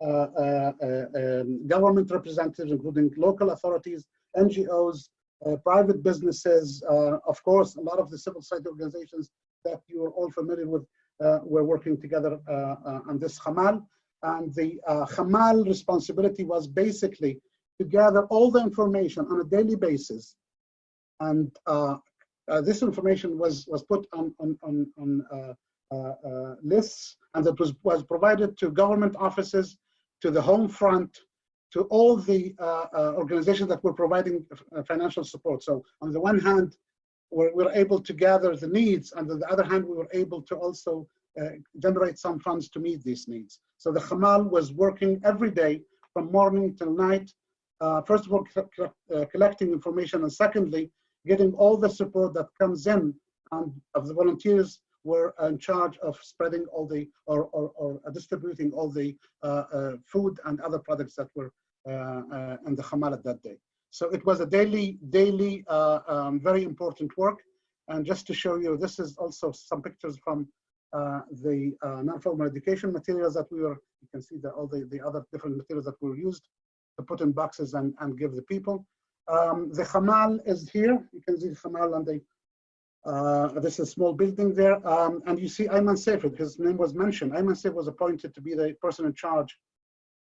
uh, uh, um, government representatives, including local authorities, NGOs, uh, private businesses, of course, a lot of the civil society organizations that you are all familiar with uh, were working together uh, uh, on this Hamal. And the uh, Hamal responsibility was basically to gather all the information on a daily basis. And uh, uh, this information was, was put on, on, on, on uh, uh, uh, lists and that was, was provided to government offices, to the home front, to all the uh, uh, organizations that were providing uh, financial support. So on the one hand, we're, we're able to gather the needs, and on the other hand, we were able to also uh, generate some funds to meet these needs. So the Hamal was working every day from morning till night, uh, first of all, uh, collecting information, and secondly, getting all the support that comes in and of the volunteers were in charge of spreading all the or, or, or distributing all the uh, uh, food and other products that were uh, uh, in the Hamal at that day. So it was a daily, daily, uh, um, very important work. And just to show you, this is also some pictures from uh, the non-formal education materials that we were, you can see that all the, the other different materials that were used to put in boxes and, and give the people. Um, the Hamal is here. You can see the Hamal and the uh, this is a small building there. Um, and you see Ayman Saif, his name was mentioned. Ayman Saif was appointed to be the person in charge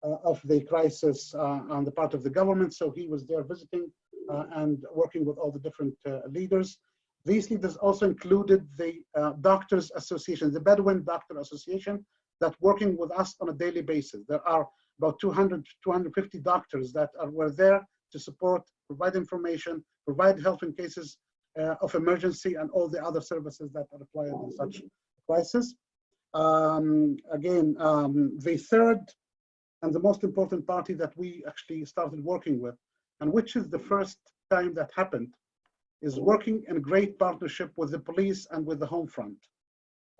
uh, of the crisis uh, on the part of the government. So he was there visiting uh, and working with all the different uh, leaders. These leaders also included the uh, Doctors Association, the Bedouin Doctor Association, that working with us on a daily basis. There are about 200, to 250 doctors that are, were there to support, provide information, provide help in cases uh, of emergency and all the other services that are required in such crisis. Um, again, um, the third and the most important party that we actually started working with, and which is the first time that happened, is working in great partnership with the police and with the home front.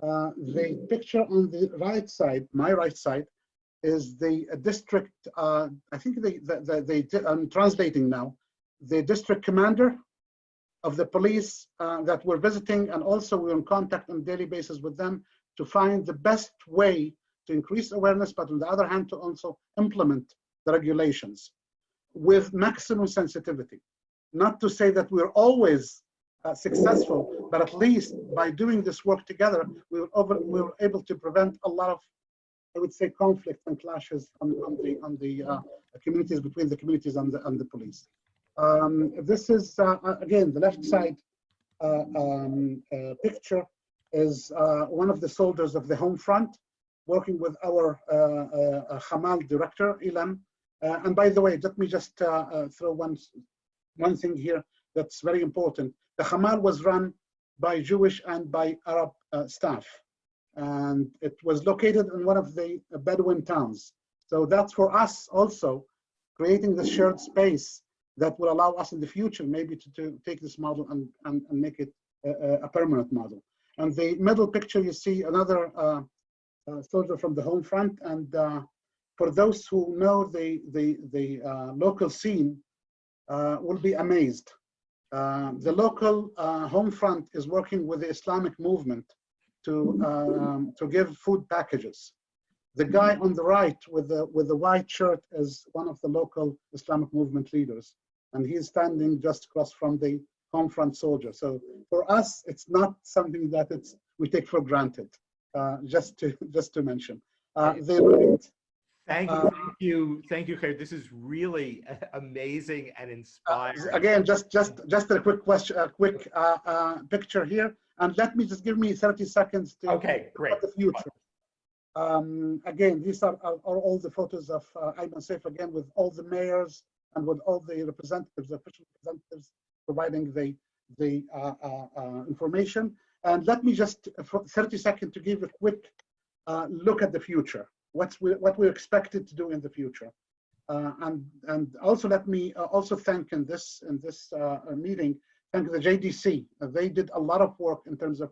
Uh, the picture on the right side, my right side, is the district, uh, I think they, they, they, they, I'm translating now, the district commander of the police uh, that we're visiting, and also we're in contact on daily basis with them to find the best way to increase awareness, but on the other hand, to also implement the regulations with maximum sensitivity. Not to say that we're always uh, successful, but at least by doing this work together, we were, over, we were able to prevent a lot of, I would say, conflict and clashes on, on the on the uh, communities between the communities and the and the police. Um, this is, uh, again, the left side uh, um, uh, picture is uh, one of the soldiers of the home front working with our uh, uh, Hamal director, Ilan. and by the way, let me just throw one, one thing here that's very important. The Hamal was run by Jewish and by Arab staff. And it was located in one of the Bedouin towns. So that's for us also creating the shared space that will allow us in the future maybe to, to take this model and, and, and make it a, a, permanent model. And the middle picture, you see another uh, uh, soldier from the home front. And uh, for those who know the, the, the uh, local scene, uh, will be amazed. Uh, the local home front is working with the Islamic movement to, um, to give food packages. The guy on the right with the, with the white shirt is one of the local Islamic movement leaders. And he's standing just across from the home front soldier. So for us, it's not something that it's, we take for granted, uh, just, to, *laughs* just to mention. Uh, the right, Thank you, Uh, thank you, thank you, Khair. This is really *laughs* amazing and uh, inspiring. again, just, just, just a quick question, a quick uh, uh, picture here. And let me just give me 30 seconds to Okay, great. the future. Um, again, these are, are, are all the photos of uh, Ayman Saif again with all the mayors and with all the representatives, the official representatives providing the the uh, uh, uh, information. And let me just uh, for 30 seconds to give a quick uh, look at the future. What's we, what we're expected to do in the future. And and also let me also thank in this in this meeting thank the JDC. they did a lot of work in terms of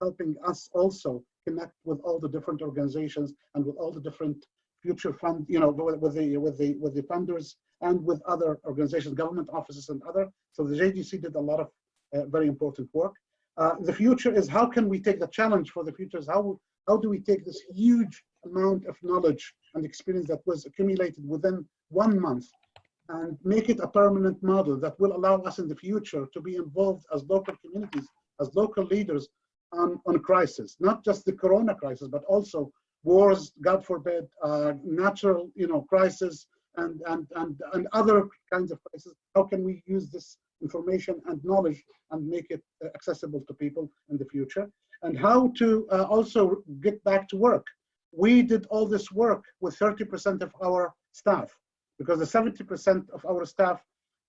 helping us also connect with all the different organizations and with all the different future fund, you know, with, with the with the with the funders and with other organizations, government offices and other. So the JDC did a lot of uh, very important work. Uh, the future is how can we take the challenge for the future is how how do we take this huge amount of knowledge and experience that was accumulated within one month and make it a permanent model that will allow us in the future to be involved as local communities, as local leaders on, on crisis, not just the corona crisis, but also wars, God forbid, uh, natural, you know, crisis and, and, and, and other kinds of crises. How can we use this information and knowledge and make it uh, accessible to people in the future? And how to uh, also get back to work. We did all this work with 30% of our staff because the 70% of our staff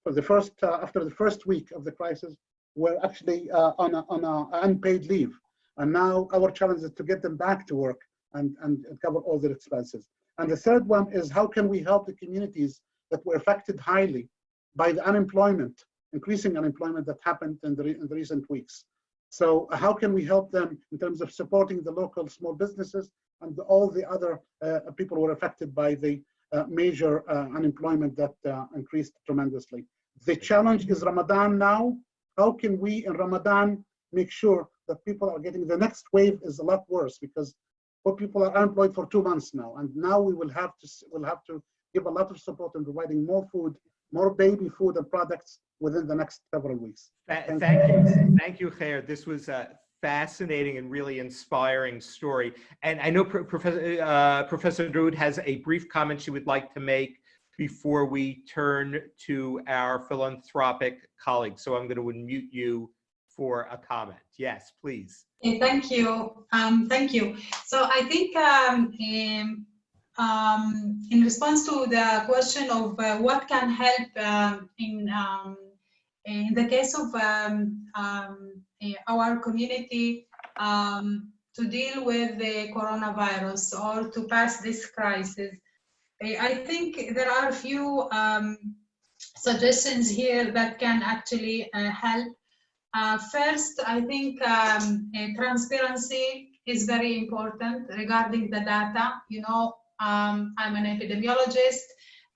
for the first, uh, after the first week of the crisis were actually uh, on, a, on a unpaid leave. And now our challenge is to get them back to work and, and, cover all their expenses. And the third one is how can we help the communities that were affected highly by the unemployment, increasing unemployment that happened in the, in the recent weeks. So how can we help them in terms of supporting the local small businesses and all the other uh, people who were affected by the uh, major uh, unemployment that uh, increased tremendously. The challenge is Ramadan now. How can we in Ramadan make sure that people are getting the next wave is a lot worse because what people are unemployed for two months now, and now we will have to will have to give a lot of support in providing more food, more baby food and products within the next several weeks. Thank, thank you, thank you, Khair. This was a fascinating and really inspiring story. And I know Pro Professor uh, Professor Daoud has a brief comment she would like to make before we turn to our philanthropic colleagues. So I'm going to unmute you for a comment. Yes, please. thank you. Um, thank you. So I think um, in, um, in response to the question of uh, what can help um, in um, in the case of um, eh, our community to deal with the coronavirus or to pass this crisis, I think there are a few suggestions here that can actually uh, help uh, first, I think um, transparency is very important regarding the data. You know, um, I'm an epidemiologist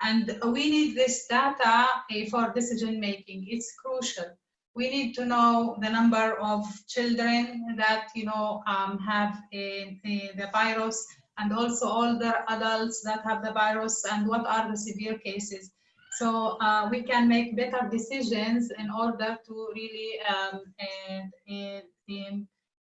and we need this data uh, for decision making. It's crucial. We need to know the number of children that, you know, um, have a, a, the virus and also older adults that have the virus and what are the severe cases. So uh, we can make better decisions in order to really um, and, and,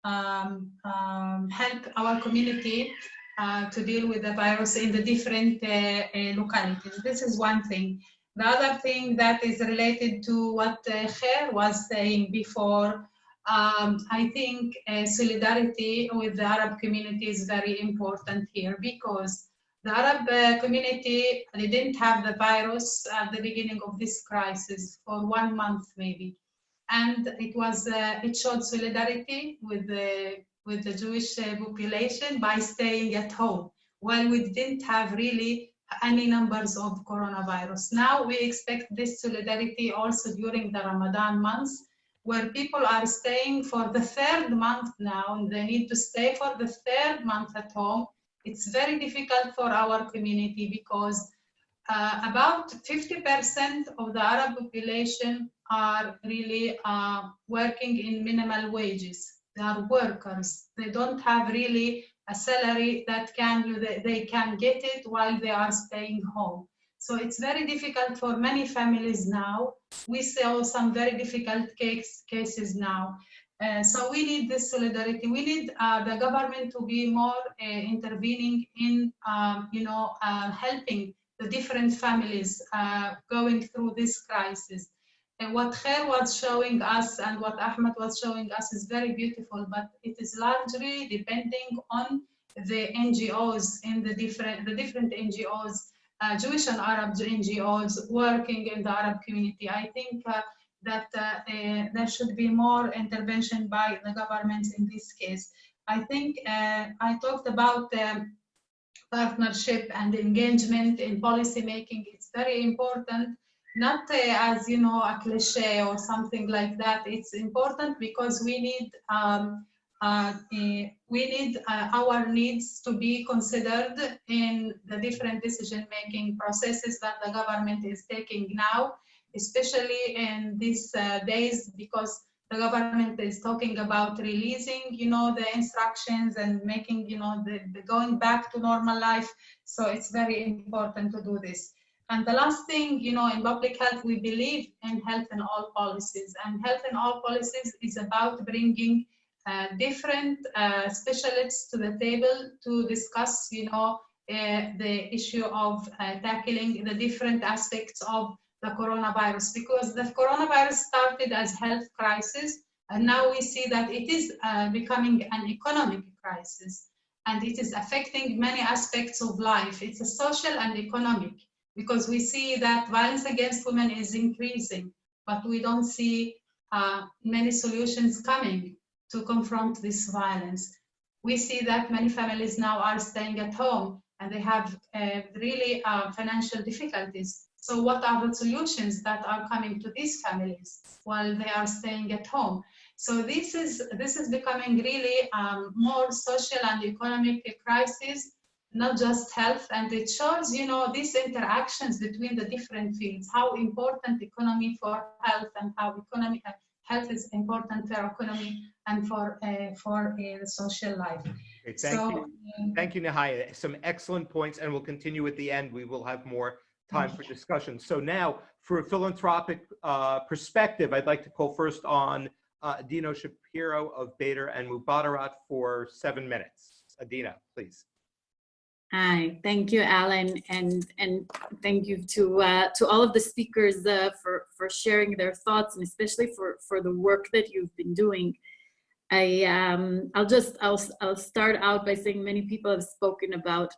um, um, help our community uh, to deal with the virus in the different uh, uh, localities. This is one thing. The other thing that is related to what uh, was saying before, um, I think uh, solidarity with the Arab community is very important here because the Arab uh, community, they didn't have the virus at the beginning of this crisis for one month maybe. And it was, uh, it showed solidarity with the, with the Jewish uh, population by staying at home while we didn't have really any numbers of coronavirus. Now we expect this solidarity also during the Ramadan months where people are staying for the third month now and they need to stay for the third month at home it's very difficult for our community because uh, about 50% of the Arab population are really uh, working in minimal wages. They are workers. They don't have really a salary that can they can get it while they are staying home. So it's very difficult for many families now. We saw some very difficult case, cases now. Uh, so we need this solidarity. We need uh, the government to be more uh, intervening in, um, you know, uh, helping the different families uh, going through this crisis. And what Khair was showing us and what Ahmed was showing us is very beautiful, but it is largely depending on the NGOs in the different, the different NGOs, Jewish and Arab NGOs working in the Arab community. I think that uh, uh, there should be more intervention by the government in this case. I think uh, I talked about um, partnership and engagement in policy making. It's very important, not uh, as you know a cliche or something like that. It's important because we need um, uh, uh, we need our needs to be considered in the different decision making processes that the government is taking now especially in these uh, days because the government is talking about releasing, you know, the instructions and making, you know, the, the going back to normal life. So it's very important to do this. And the last thing, you know, in public health, we believe in health in all policies. And health in all policies is about bringing uh, different uh, specialists to the table to discuss, you know, uh, the issue of uh, tackling the different aspects of the coronavirus because the coronavirus started as health crisis and now we see that it is uh, becoming an economic crisis and it is affecting many aspects of life. It's a social and economic because we see that violence against women is increasing, but we don't see uh, many solutions coming to confront this violence. We see that many families now are staying at home and they have uh, really uh, financial difficulties. So what are the solutions that are coming to these families while they are staying at home? So this is this is becoming really um, more social and economic crisis, not just health. And it shows, you know, these interactions between the different fields, how important economy for health and how economy health is important for economy and for uh, for uh, social life. Great, Thank so, you. um, Thank you, Nihaya. Some excellent points, and we'll continue at the end. We will have more time for discussion. So now, for a philanthropic uh, perspective, I'd like to call first on uh, Dino Shapiro of Bader and Mubadarat for seven minutes. Adina, please. Hi, thank you, Alan, and and thank you to uh, to all of the speakers uh, for for sharing their thoughts and especially for for the work that you've been doing. I um, I'll just I'll I'll start out by saying many people have spoken about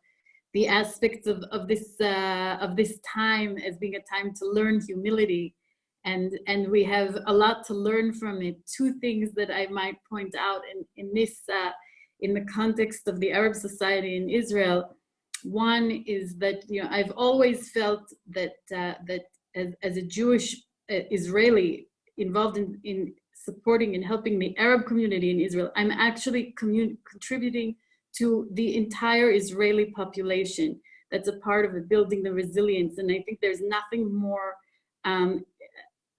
the aspects of of this uh, of this time as being a time to learn humility, and and we have a lot to learn from it. Two things that I might point out in in this uh, in the context of the Arab society in Israel. One is that you know I've always felt that uh, that as, as a Jewish uh, Israeli involved in, in supporting and helping the Arab community in Israel, I'm actually contributing to the entire Israeli population. That's a part of building the resilience. And I think there's nothing more um,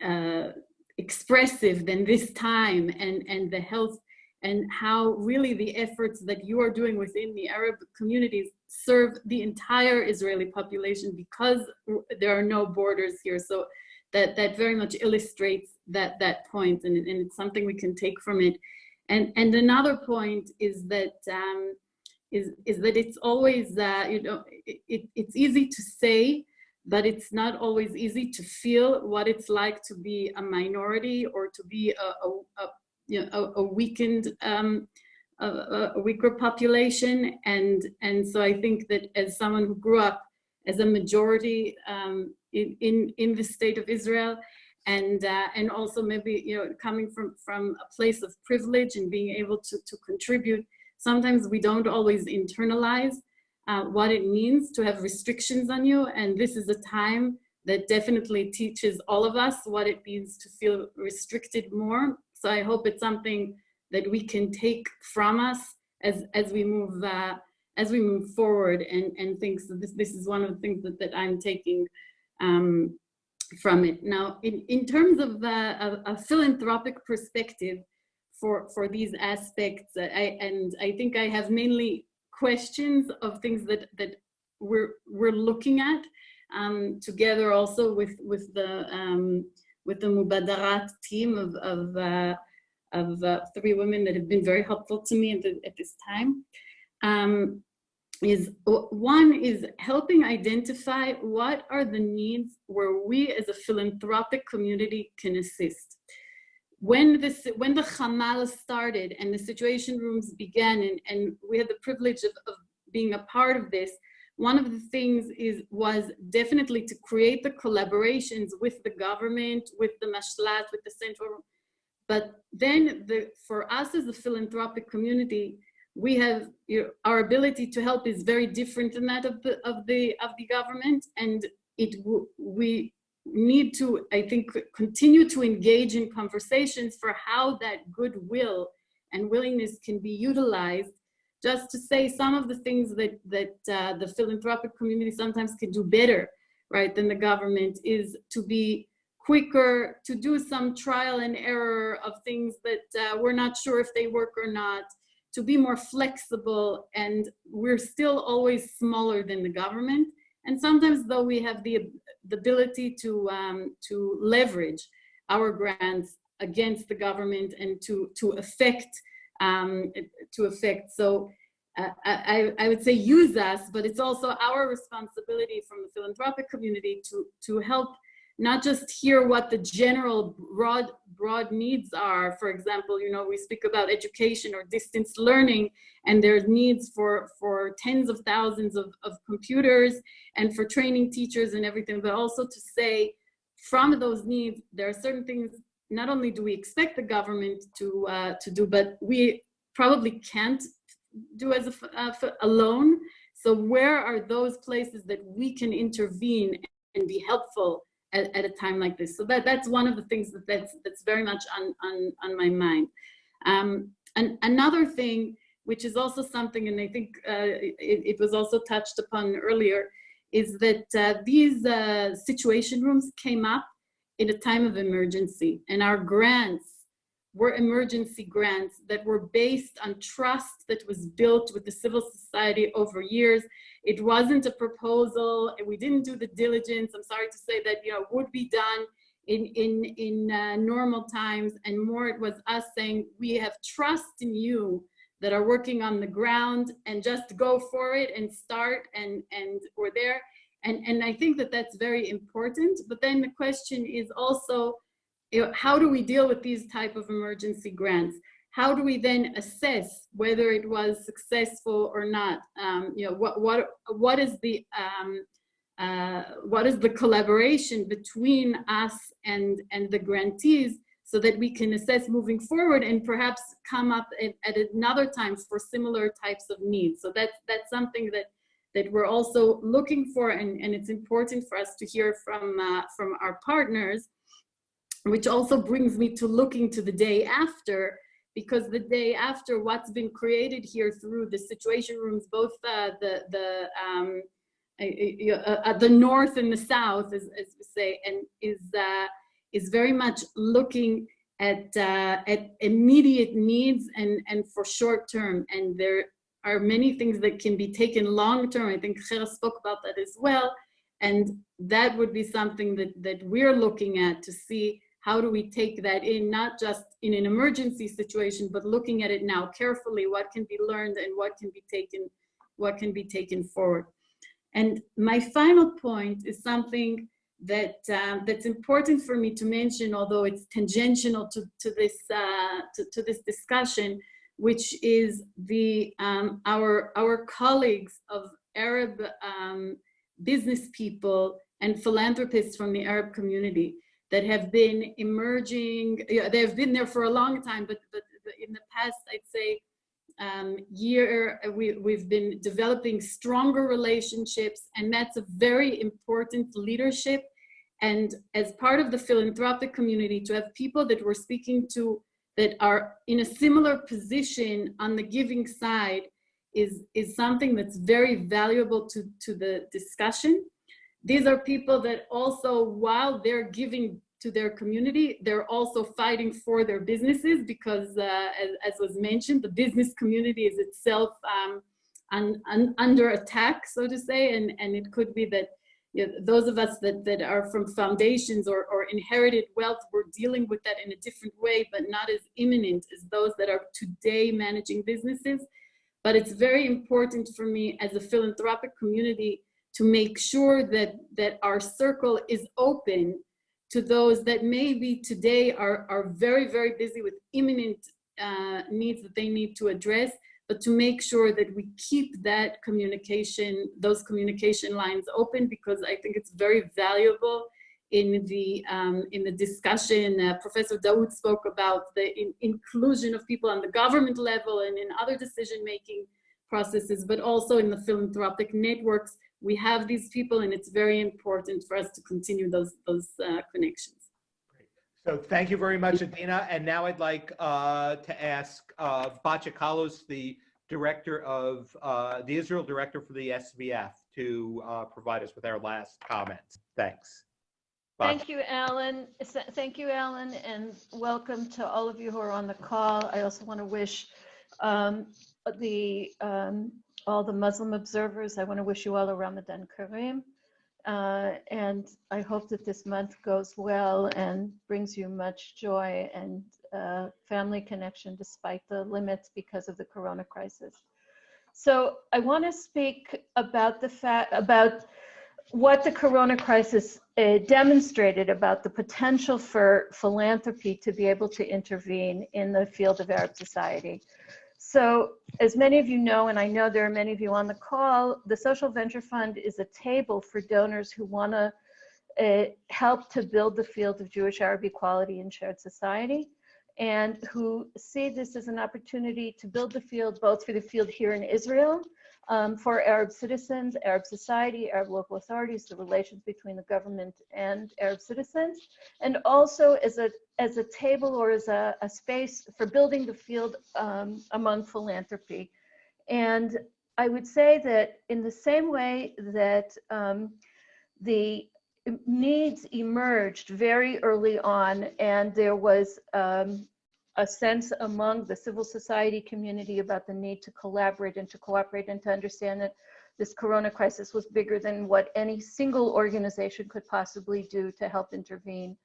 uh, expressive than this time and, and the health and how really the efforts that you are doing within the Arab communities serve the entire Israeli population because there are no borders here. So that, that very much illustrates that, that point and, and it's something we can take from it. And, and another point is that um, is, is that it's always, uh, you know, it, it, it's easy to say, but it's not always easy to feel what it's like to be a minority or to be a, a, a you know, a, a weakened, um, a, a, weaker population. And, and so I think that as someone who grew up as a majority um, in, in, in the state of Israel, and uh, and also maybe you know coming from from a place of privilege and being able to to contribute sometimes we don't always internalize uh, what it means to have restrictions on you and this is a time that definitely teaches all of us what it means to feel restricted more so I hope it's something that we can take from us as, as we move uh, as we move forward and, and think so this, this is one of the things that, that I'm taking um, from it. Now, in, in terms of uh, a, a, philanthropic perspective for, for these aspects, uh, I, and I think I have mainly questions of things that, that we're, we're looking at um, together also with, with the um, with the Mubadarat team of, of, uh, of uh, three women that have been very helpful to me at, the, at this time. Um, is one is helping identify what are the needs where we as a philanthropic community can assist. When this, when the Hamal started and the situation rooms began and, and we had the privilege of, of being a part of this, one of the things is was definitely to create the collaborations with the government, with the mashlat, with the central. But then the, for us as a philanthropic community, we have you know, our ability to help is very different than that of the of the of the government, and it we need to I think continue to engage in conversations for how that goodwill and willingness can be utilized just to say some of the things that, that uh, the philanthropic community sometimes can do better, right, than the government is to be quicker, to do some trial and error of things that uh, we're not sure if they work or not, to be more flexible, and we're still always smaller than the government. And sometimes though we have the, the ability to, um, to leverage our grants against the government and to, to affect um, to effect. So uh, I, I would say use us, but it's also our responsibility from the philanthropic community to, to help not just hear what the general broad broad needs are. For example, you know, we speak about education or distance learning, and there's needs for, for tens of thousands of, of computers and for training teachers and everything, but also to say from those needs, there are certain things not only do we expect the government to uh, to do, but we probably can't do as a, uh, alone. So where are those places that we can intervene and be helpful at, at, a time like this? So that that's one of the things that that's that's very much on on on my mind. Um, and another thing, which is also something, and I think uh, it, it, was also touched upon earlier, is that uh, these uh, situation rooms came up in a time of emergency and our grants were emergency grants that were based on trust that was built with the civil society over years. It wasn't a proposal, we didn't do the diligence. I'm sorry to say that, you know, would be done in, in, in uh, normal times, and more it was us saying, we have trust in you that are working on the ground and just go for it and start and, and we're there. And, and I think that that's very important. But then the question is also, how do we deal with these type of emergency grants? How do we then assess whether it was successful or not? Um, you know, what, what, what is the, um, uh, what is the collaboration between us and, and the grantees so that we can assess moving forward and perhaps come up at, at another time for similar types of needs. So that's, that's something that that we're also looking for and, and it's important for us to hear from, uh, from our partners, which also brings me to looking to the day after, because the day after what's been created here through the situation rooms, both uh, the, the, um, uh, uh, the north and the south, as, as we say, and is, uh, is very much looking at, uh, at immediate needs and, and for short term. And there are many things that can be taken long term. I think Chera spoke about that as well. And that would be something that, that we're looking at to see how do we take that in, not just in an emergency situation, but looking at it now carefully, what can be learned and what can be taken, what can be taken forward. And my final point is something that um, that's important for me to mention, although it's tangential to, to this uh, to, to this discussion, which is the um, our our colleagues of Arab um, business people and philanthropists from the Arab community that have been emerging. Yeah, they have been there for a long time, but but in the past, I'd say um, year we we've been developing stronger relationships, and that's a very important leadership. And as part of the philanthropic community, to have people that we're speaking to that are in a similar position on the giving side is, is something that's very valuable to, to the discussion. These are people that also, while they're giving to their community, they're also fighting for their businesses because, uh, as, as, was mentioned, the business community is itself um, un, un, under attack, so to say, and, and it could be that you know, those of us that, that are from foundations or, or inherited wealth, we're dealing with that in a different way, but not as imminent as those that are today managing businesses. But it's very important for me as a philanthropic community to make sure that, that our circle is open to those that maybe today are, are very, very busy with imminent uh, needs that they need to address, but to make sure that we keep that communication, those communication lines open because I think it's very valuable in the um, in the discussion. Uh, Professor Dawood spoke about the in inclusion of people on the government level and in other decision-making processes, but also in the philanthropic networks. We have these people and it's very important for us to continue those, those uh, connections. So thank you very much, Adina. And now I'd like uh, to ask uh, Batya Kallus, the director of uh, the Israel director for the SVF, to uh, provide us with our last comments. Thanks. Thank you, Alan. Thank you, Alan, and welcome to all of you who are on the call. I also want to wish um, the um, all the Muslim observers. I want to wish you all a Ramadan Kareem. Uh, and I hope that this month goes well and brings you much joy and uh, family connection despite the limits because of the corona crisis. So I want to speak about the fact about what the corona crisis uh, demonstrated about the potential for philanthropy to be able to intervene in the field of Arab society. So as many of you know, and I know there are many of you on the call, the Social Venture Fund is a table for donors who want to uh, help to build the field of Jewish Arab equality in shared society and who see this as an opportunity to build the field both for the field here in Israel, um, for Arab citizens, Arab society, Arab local authorities, the relations between the government and Arab citizens, and also as a, as a table or as a, a space for building the field um, among philanthropy. And I would say that in the same way that um, the needs emerged very early on and there was um, a sense among the civil society community about the need to collaborate and to cooperate and to understand that this corona crisis was bigger than what any single organization could possibly do to help intervene.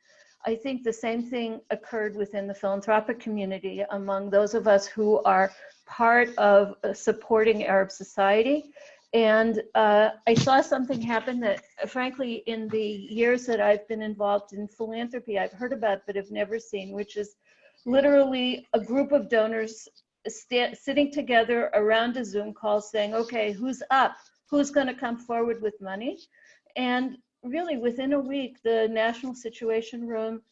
I think the same thing occurred within the philanthropic community among those of us who are part of uh, supporting Arab society and uh, I saw something happen that, uh, frankly, in the years that I've been involved in philanthropy, I've heard about but have never seen, which is literally a group of donors sitting together around a Zoom call saying, okay, who's up? Who's going to come forward with money? And really, within a week, the National Situation Room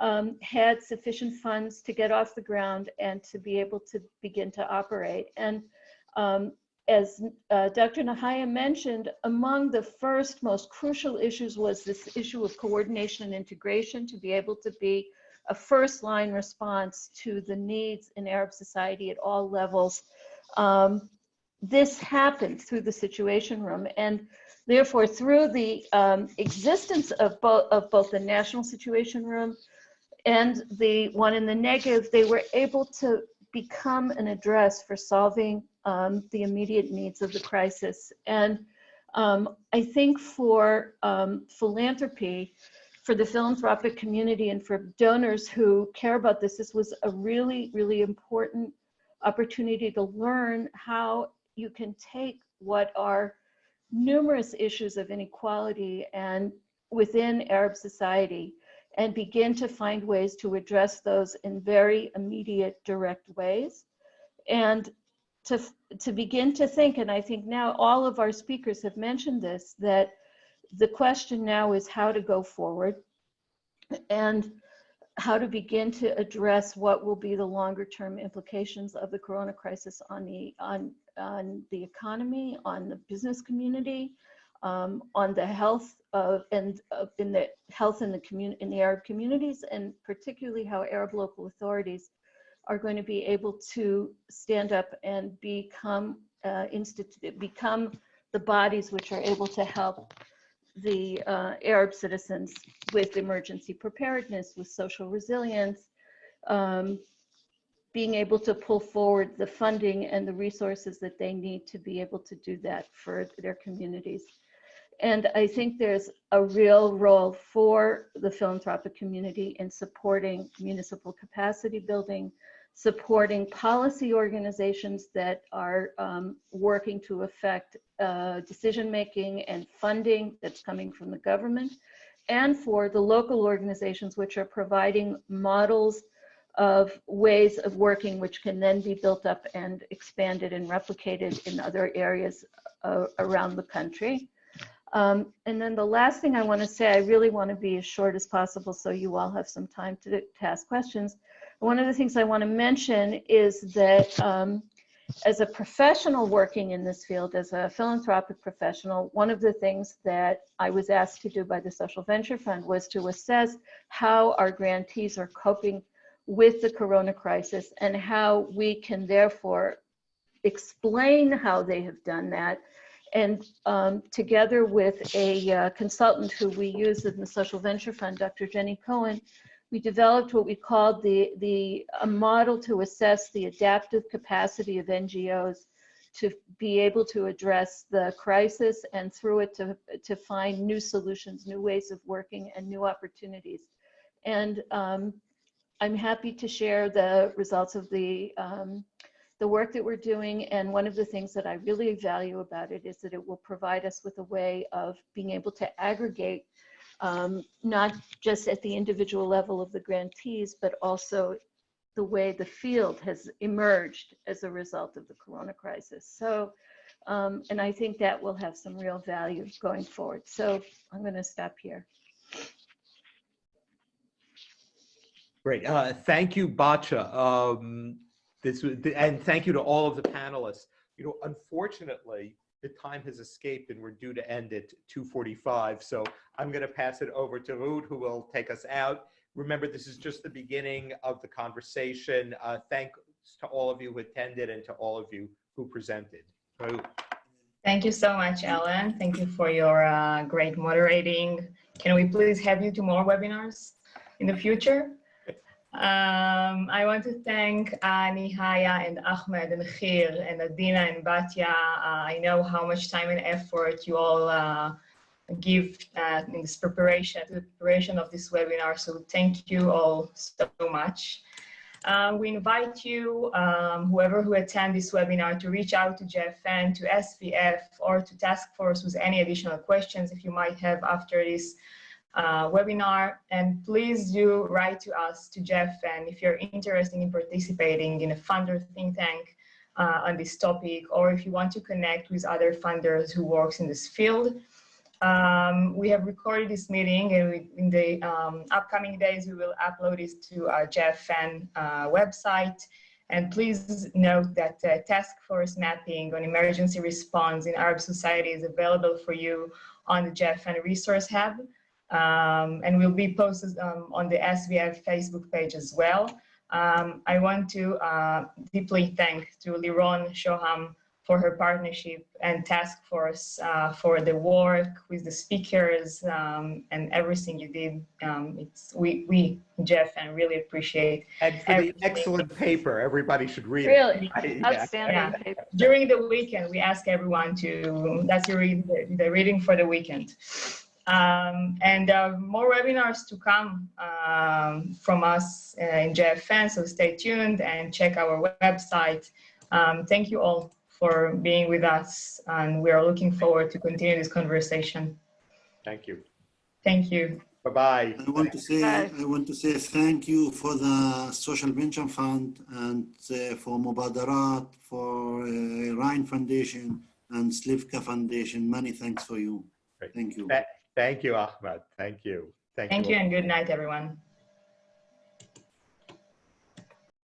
um, had sufficient funds to get off the ground and to be able to begin to operate. And um, as uh, Dr. Nihaya mentioned, among the first most crucial issues was this issue of coordination and integration to be able to be a first line response to the needs in Arab society at all levels. Um, this happened through the Situation Room and therefore through the um, existence of, bo of both the National Situation Room and the one in the Negev, they were able to become an address for solving um, the immediate needs of the crisis. And um, I think for um, philanthropy, for the philanthropic community and for donors who care about this, this was a really, really important opportunity to learn how you can take what are numerous issues of inequality and within Arab society and begin to find ways to address those in very immediate, direct ways. And to, to begin to think, and I think now all of our speakers have mentioned this, that the question now is how to go forward and how to begin to address what will be the longer term implications of the corona crisis on the on on the economy on the business community um, on the health of and in the health in the community in the arab communities and particularly how arab local authorities are going to be able to stand up and become uh, become the bodies which are able to help the uh, Arab citizens with emergency preparedness, with social resilience, um, being able to pull forward the funding and the resources that they need to be able to do that for their communities. And I think there's a real role for the philanthropic community in supporting municipal capacity building, supporting policy organizations that are um, working to affect uh, decision making and funding that's coming from the government, and for the local organizations which are providing models of ways of working which can then be built up and expanded and replicated in other areas uh, around the country. Um, and then the last thing I want to say, I really want to be as short as possible so you all have some time to, to ask questions. One of the things I want to mention is that um, as a professional working in this field, as a philanthropic professional, one of the things that I was asked to do by the Social Venture Fund was to assess how our grantees are coping with the corona crisis and how we can therefore explain how they have done that. And um, together with a uh, consultant who we use in the Social Venture Fund, Dr. Jenny Cohen, we developed what we called the, the a model to assess the adaptive capacity of NGOs to be able to address the crisis and through it to, to find new solutions, new ways of working and new opportunities. And um, I'm happy to share the results of the, um, the work that we're doing. And one of the things that I really value about it is that it will provide us with a way of being able to aggregate um, not just at the individual level of the grantees, but also the way the field has emerged as a result of the corona crisis. So, um, and I think that will have some real value going forward. So I'm going to stop here. Great. Uh, thank you, Batya. Um, this and thank you to all of the panelists. You know, unfortunately, the time has escaped and we're due to end at 2.45. So I'm going to pass it over to Ruth, who will take us out. Remember, this is just the beginning of the conversation. Uh, thanks to all of you who attended and to all of you who presented. Ruth. Thank you so much, Ellen. Thank you for your uh, great moderating. Can we please have you to more webinars in the future? Um, I want to thank uh, Nihaya and Ahmed and Khir and Adina and Batya. Uh, I know how much time and effort you all uh, give uh, in this preparation, the preparation of this webinar. So thank you all so much. Um, we invite you, um, whoever who attend this webinar, to reach out to JFN, to SVF, or to task force with any additional questions if you might have after this uh, webinar. And please do write to us, to Jeff, and if you're interested in participating in a funder think tank uh, on this topic, or if you want to connect with other funders who works in this field. Um, we have recorded this meeting and we, in the um, upcoming days, we will upload this to our JFN uh, website. And please note that uh, task force mapping on emergency response in Arab society is available for you on the Jeff JFN resource hub. Um, and will be posted um, on the SVF Facebook page as well. Um, I want to uh, deeply thank to Liron Shoham for her partnership and task force uh, for the work with the speakers um, and everything you did. Um, it's we, we, Jeff, and really appreciate. And for the excellent paper, everybody should read it. Really, outstanding Yeah. paper. During the weekend, we ask everyone to, that's the, read, the reading for the weekend. Um, and uh, more webinars to come um, from us uh, in JFN, so stay tuned and check our website. Um, thank you all for being with us, and we are looking forward to continue this conversation. Thank you. Thank you. Bye-bye. I want to say, Bye. I want to say thank you for the Social Venture Fund and uh, for Mubadarat, for uh, Rhine Foundation and Slivka Foundation. Many thanks for you. Great. Thank you. Tha- Thank you, Ahmed. Thank you. Thank you Thank you and good night, everyone.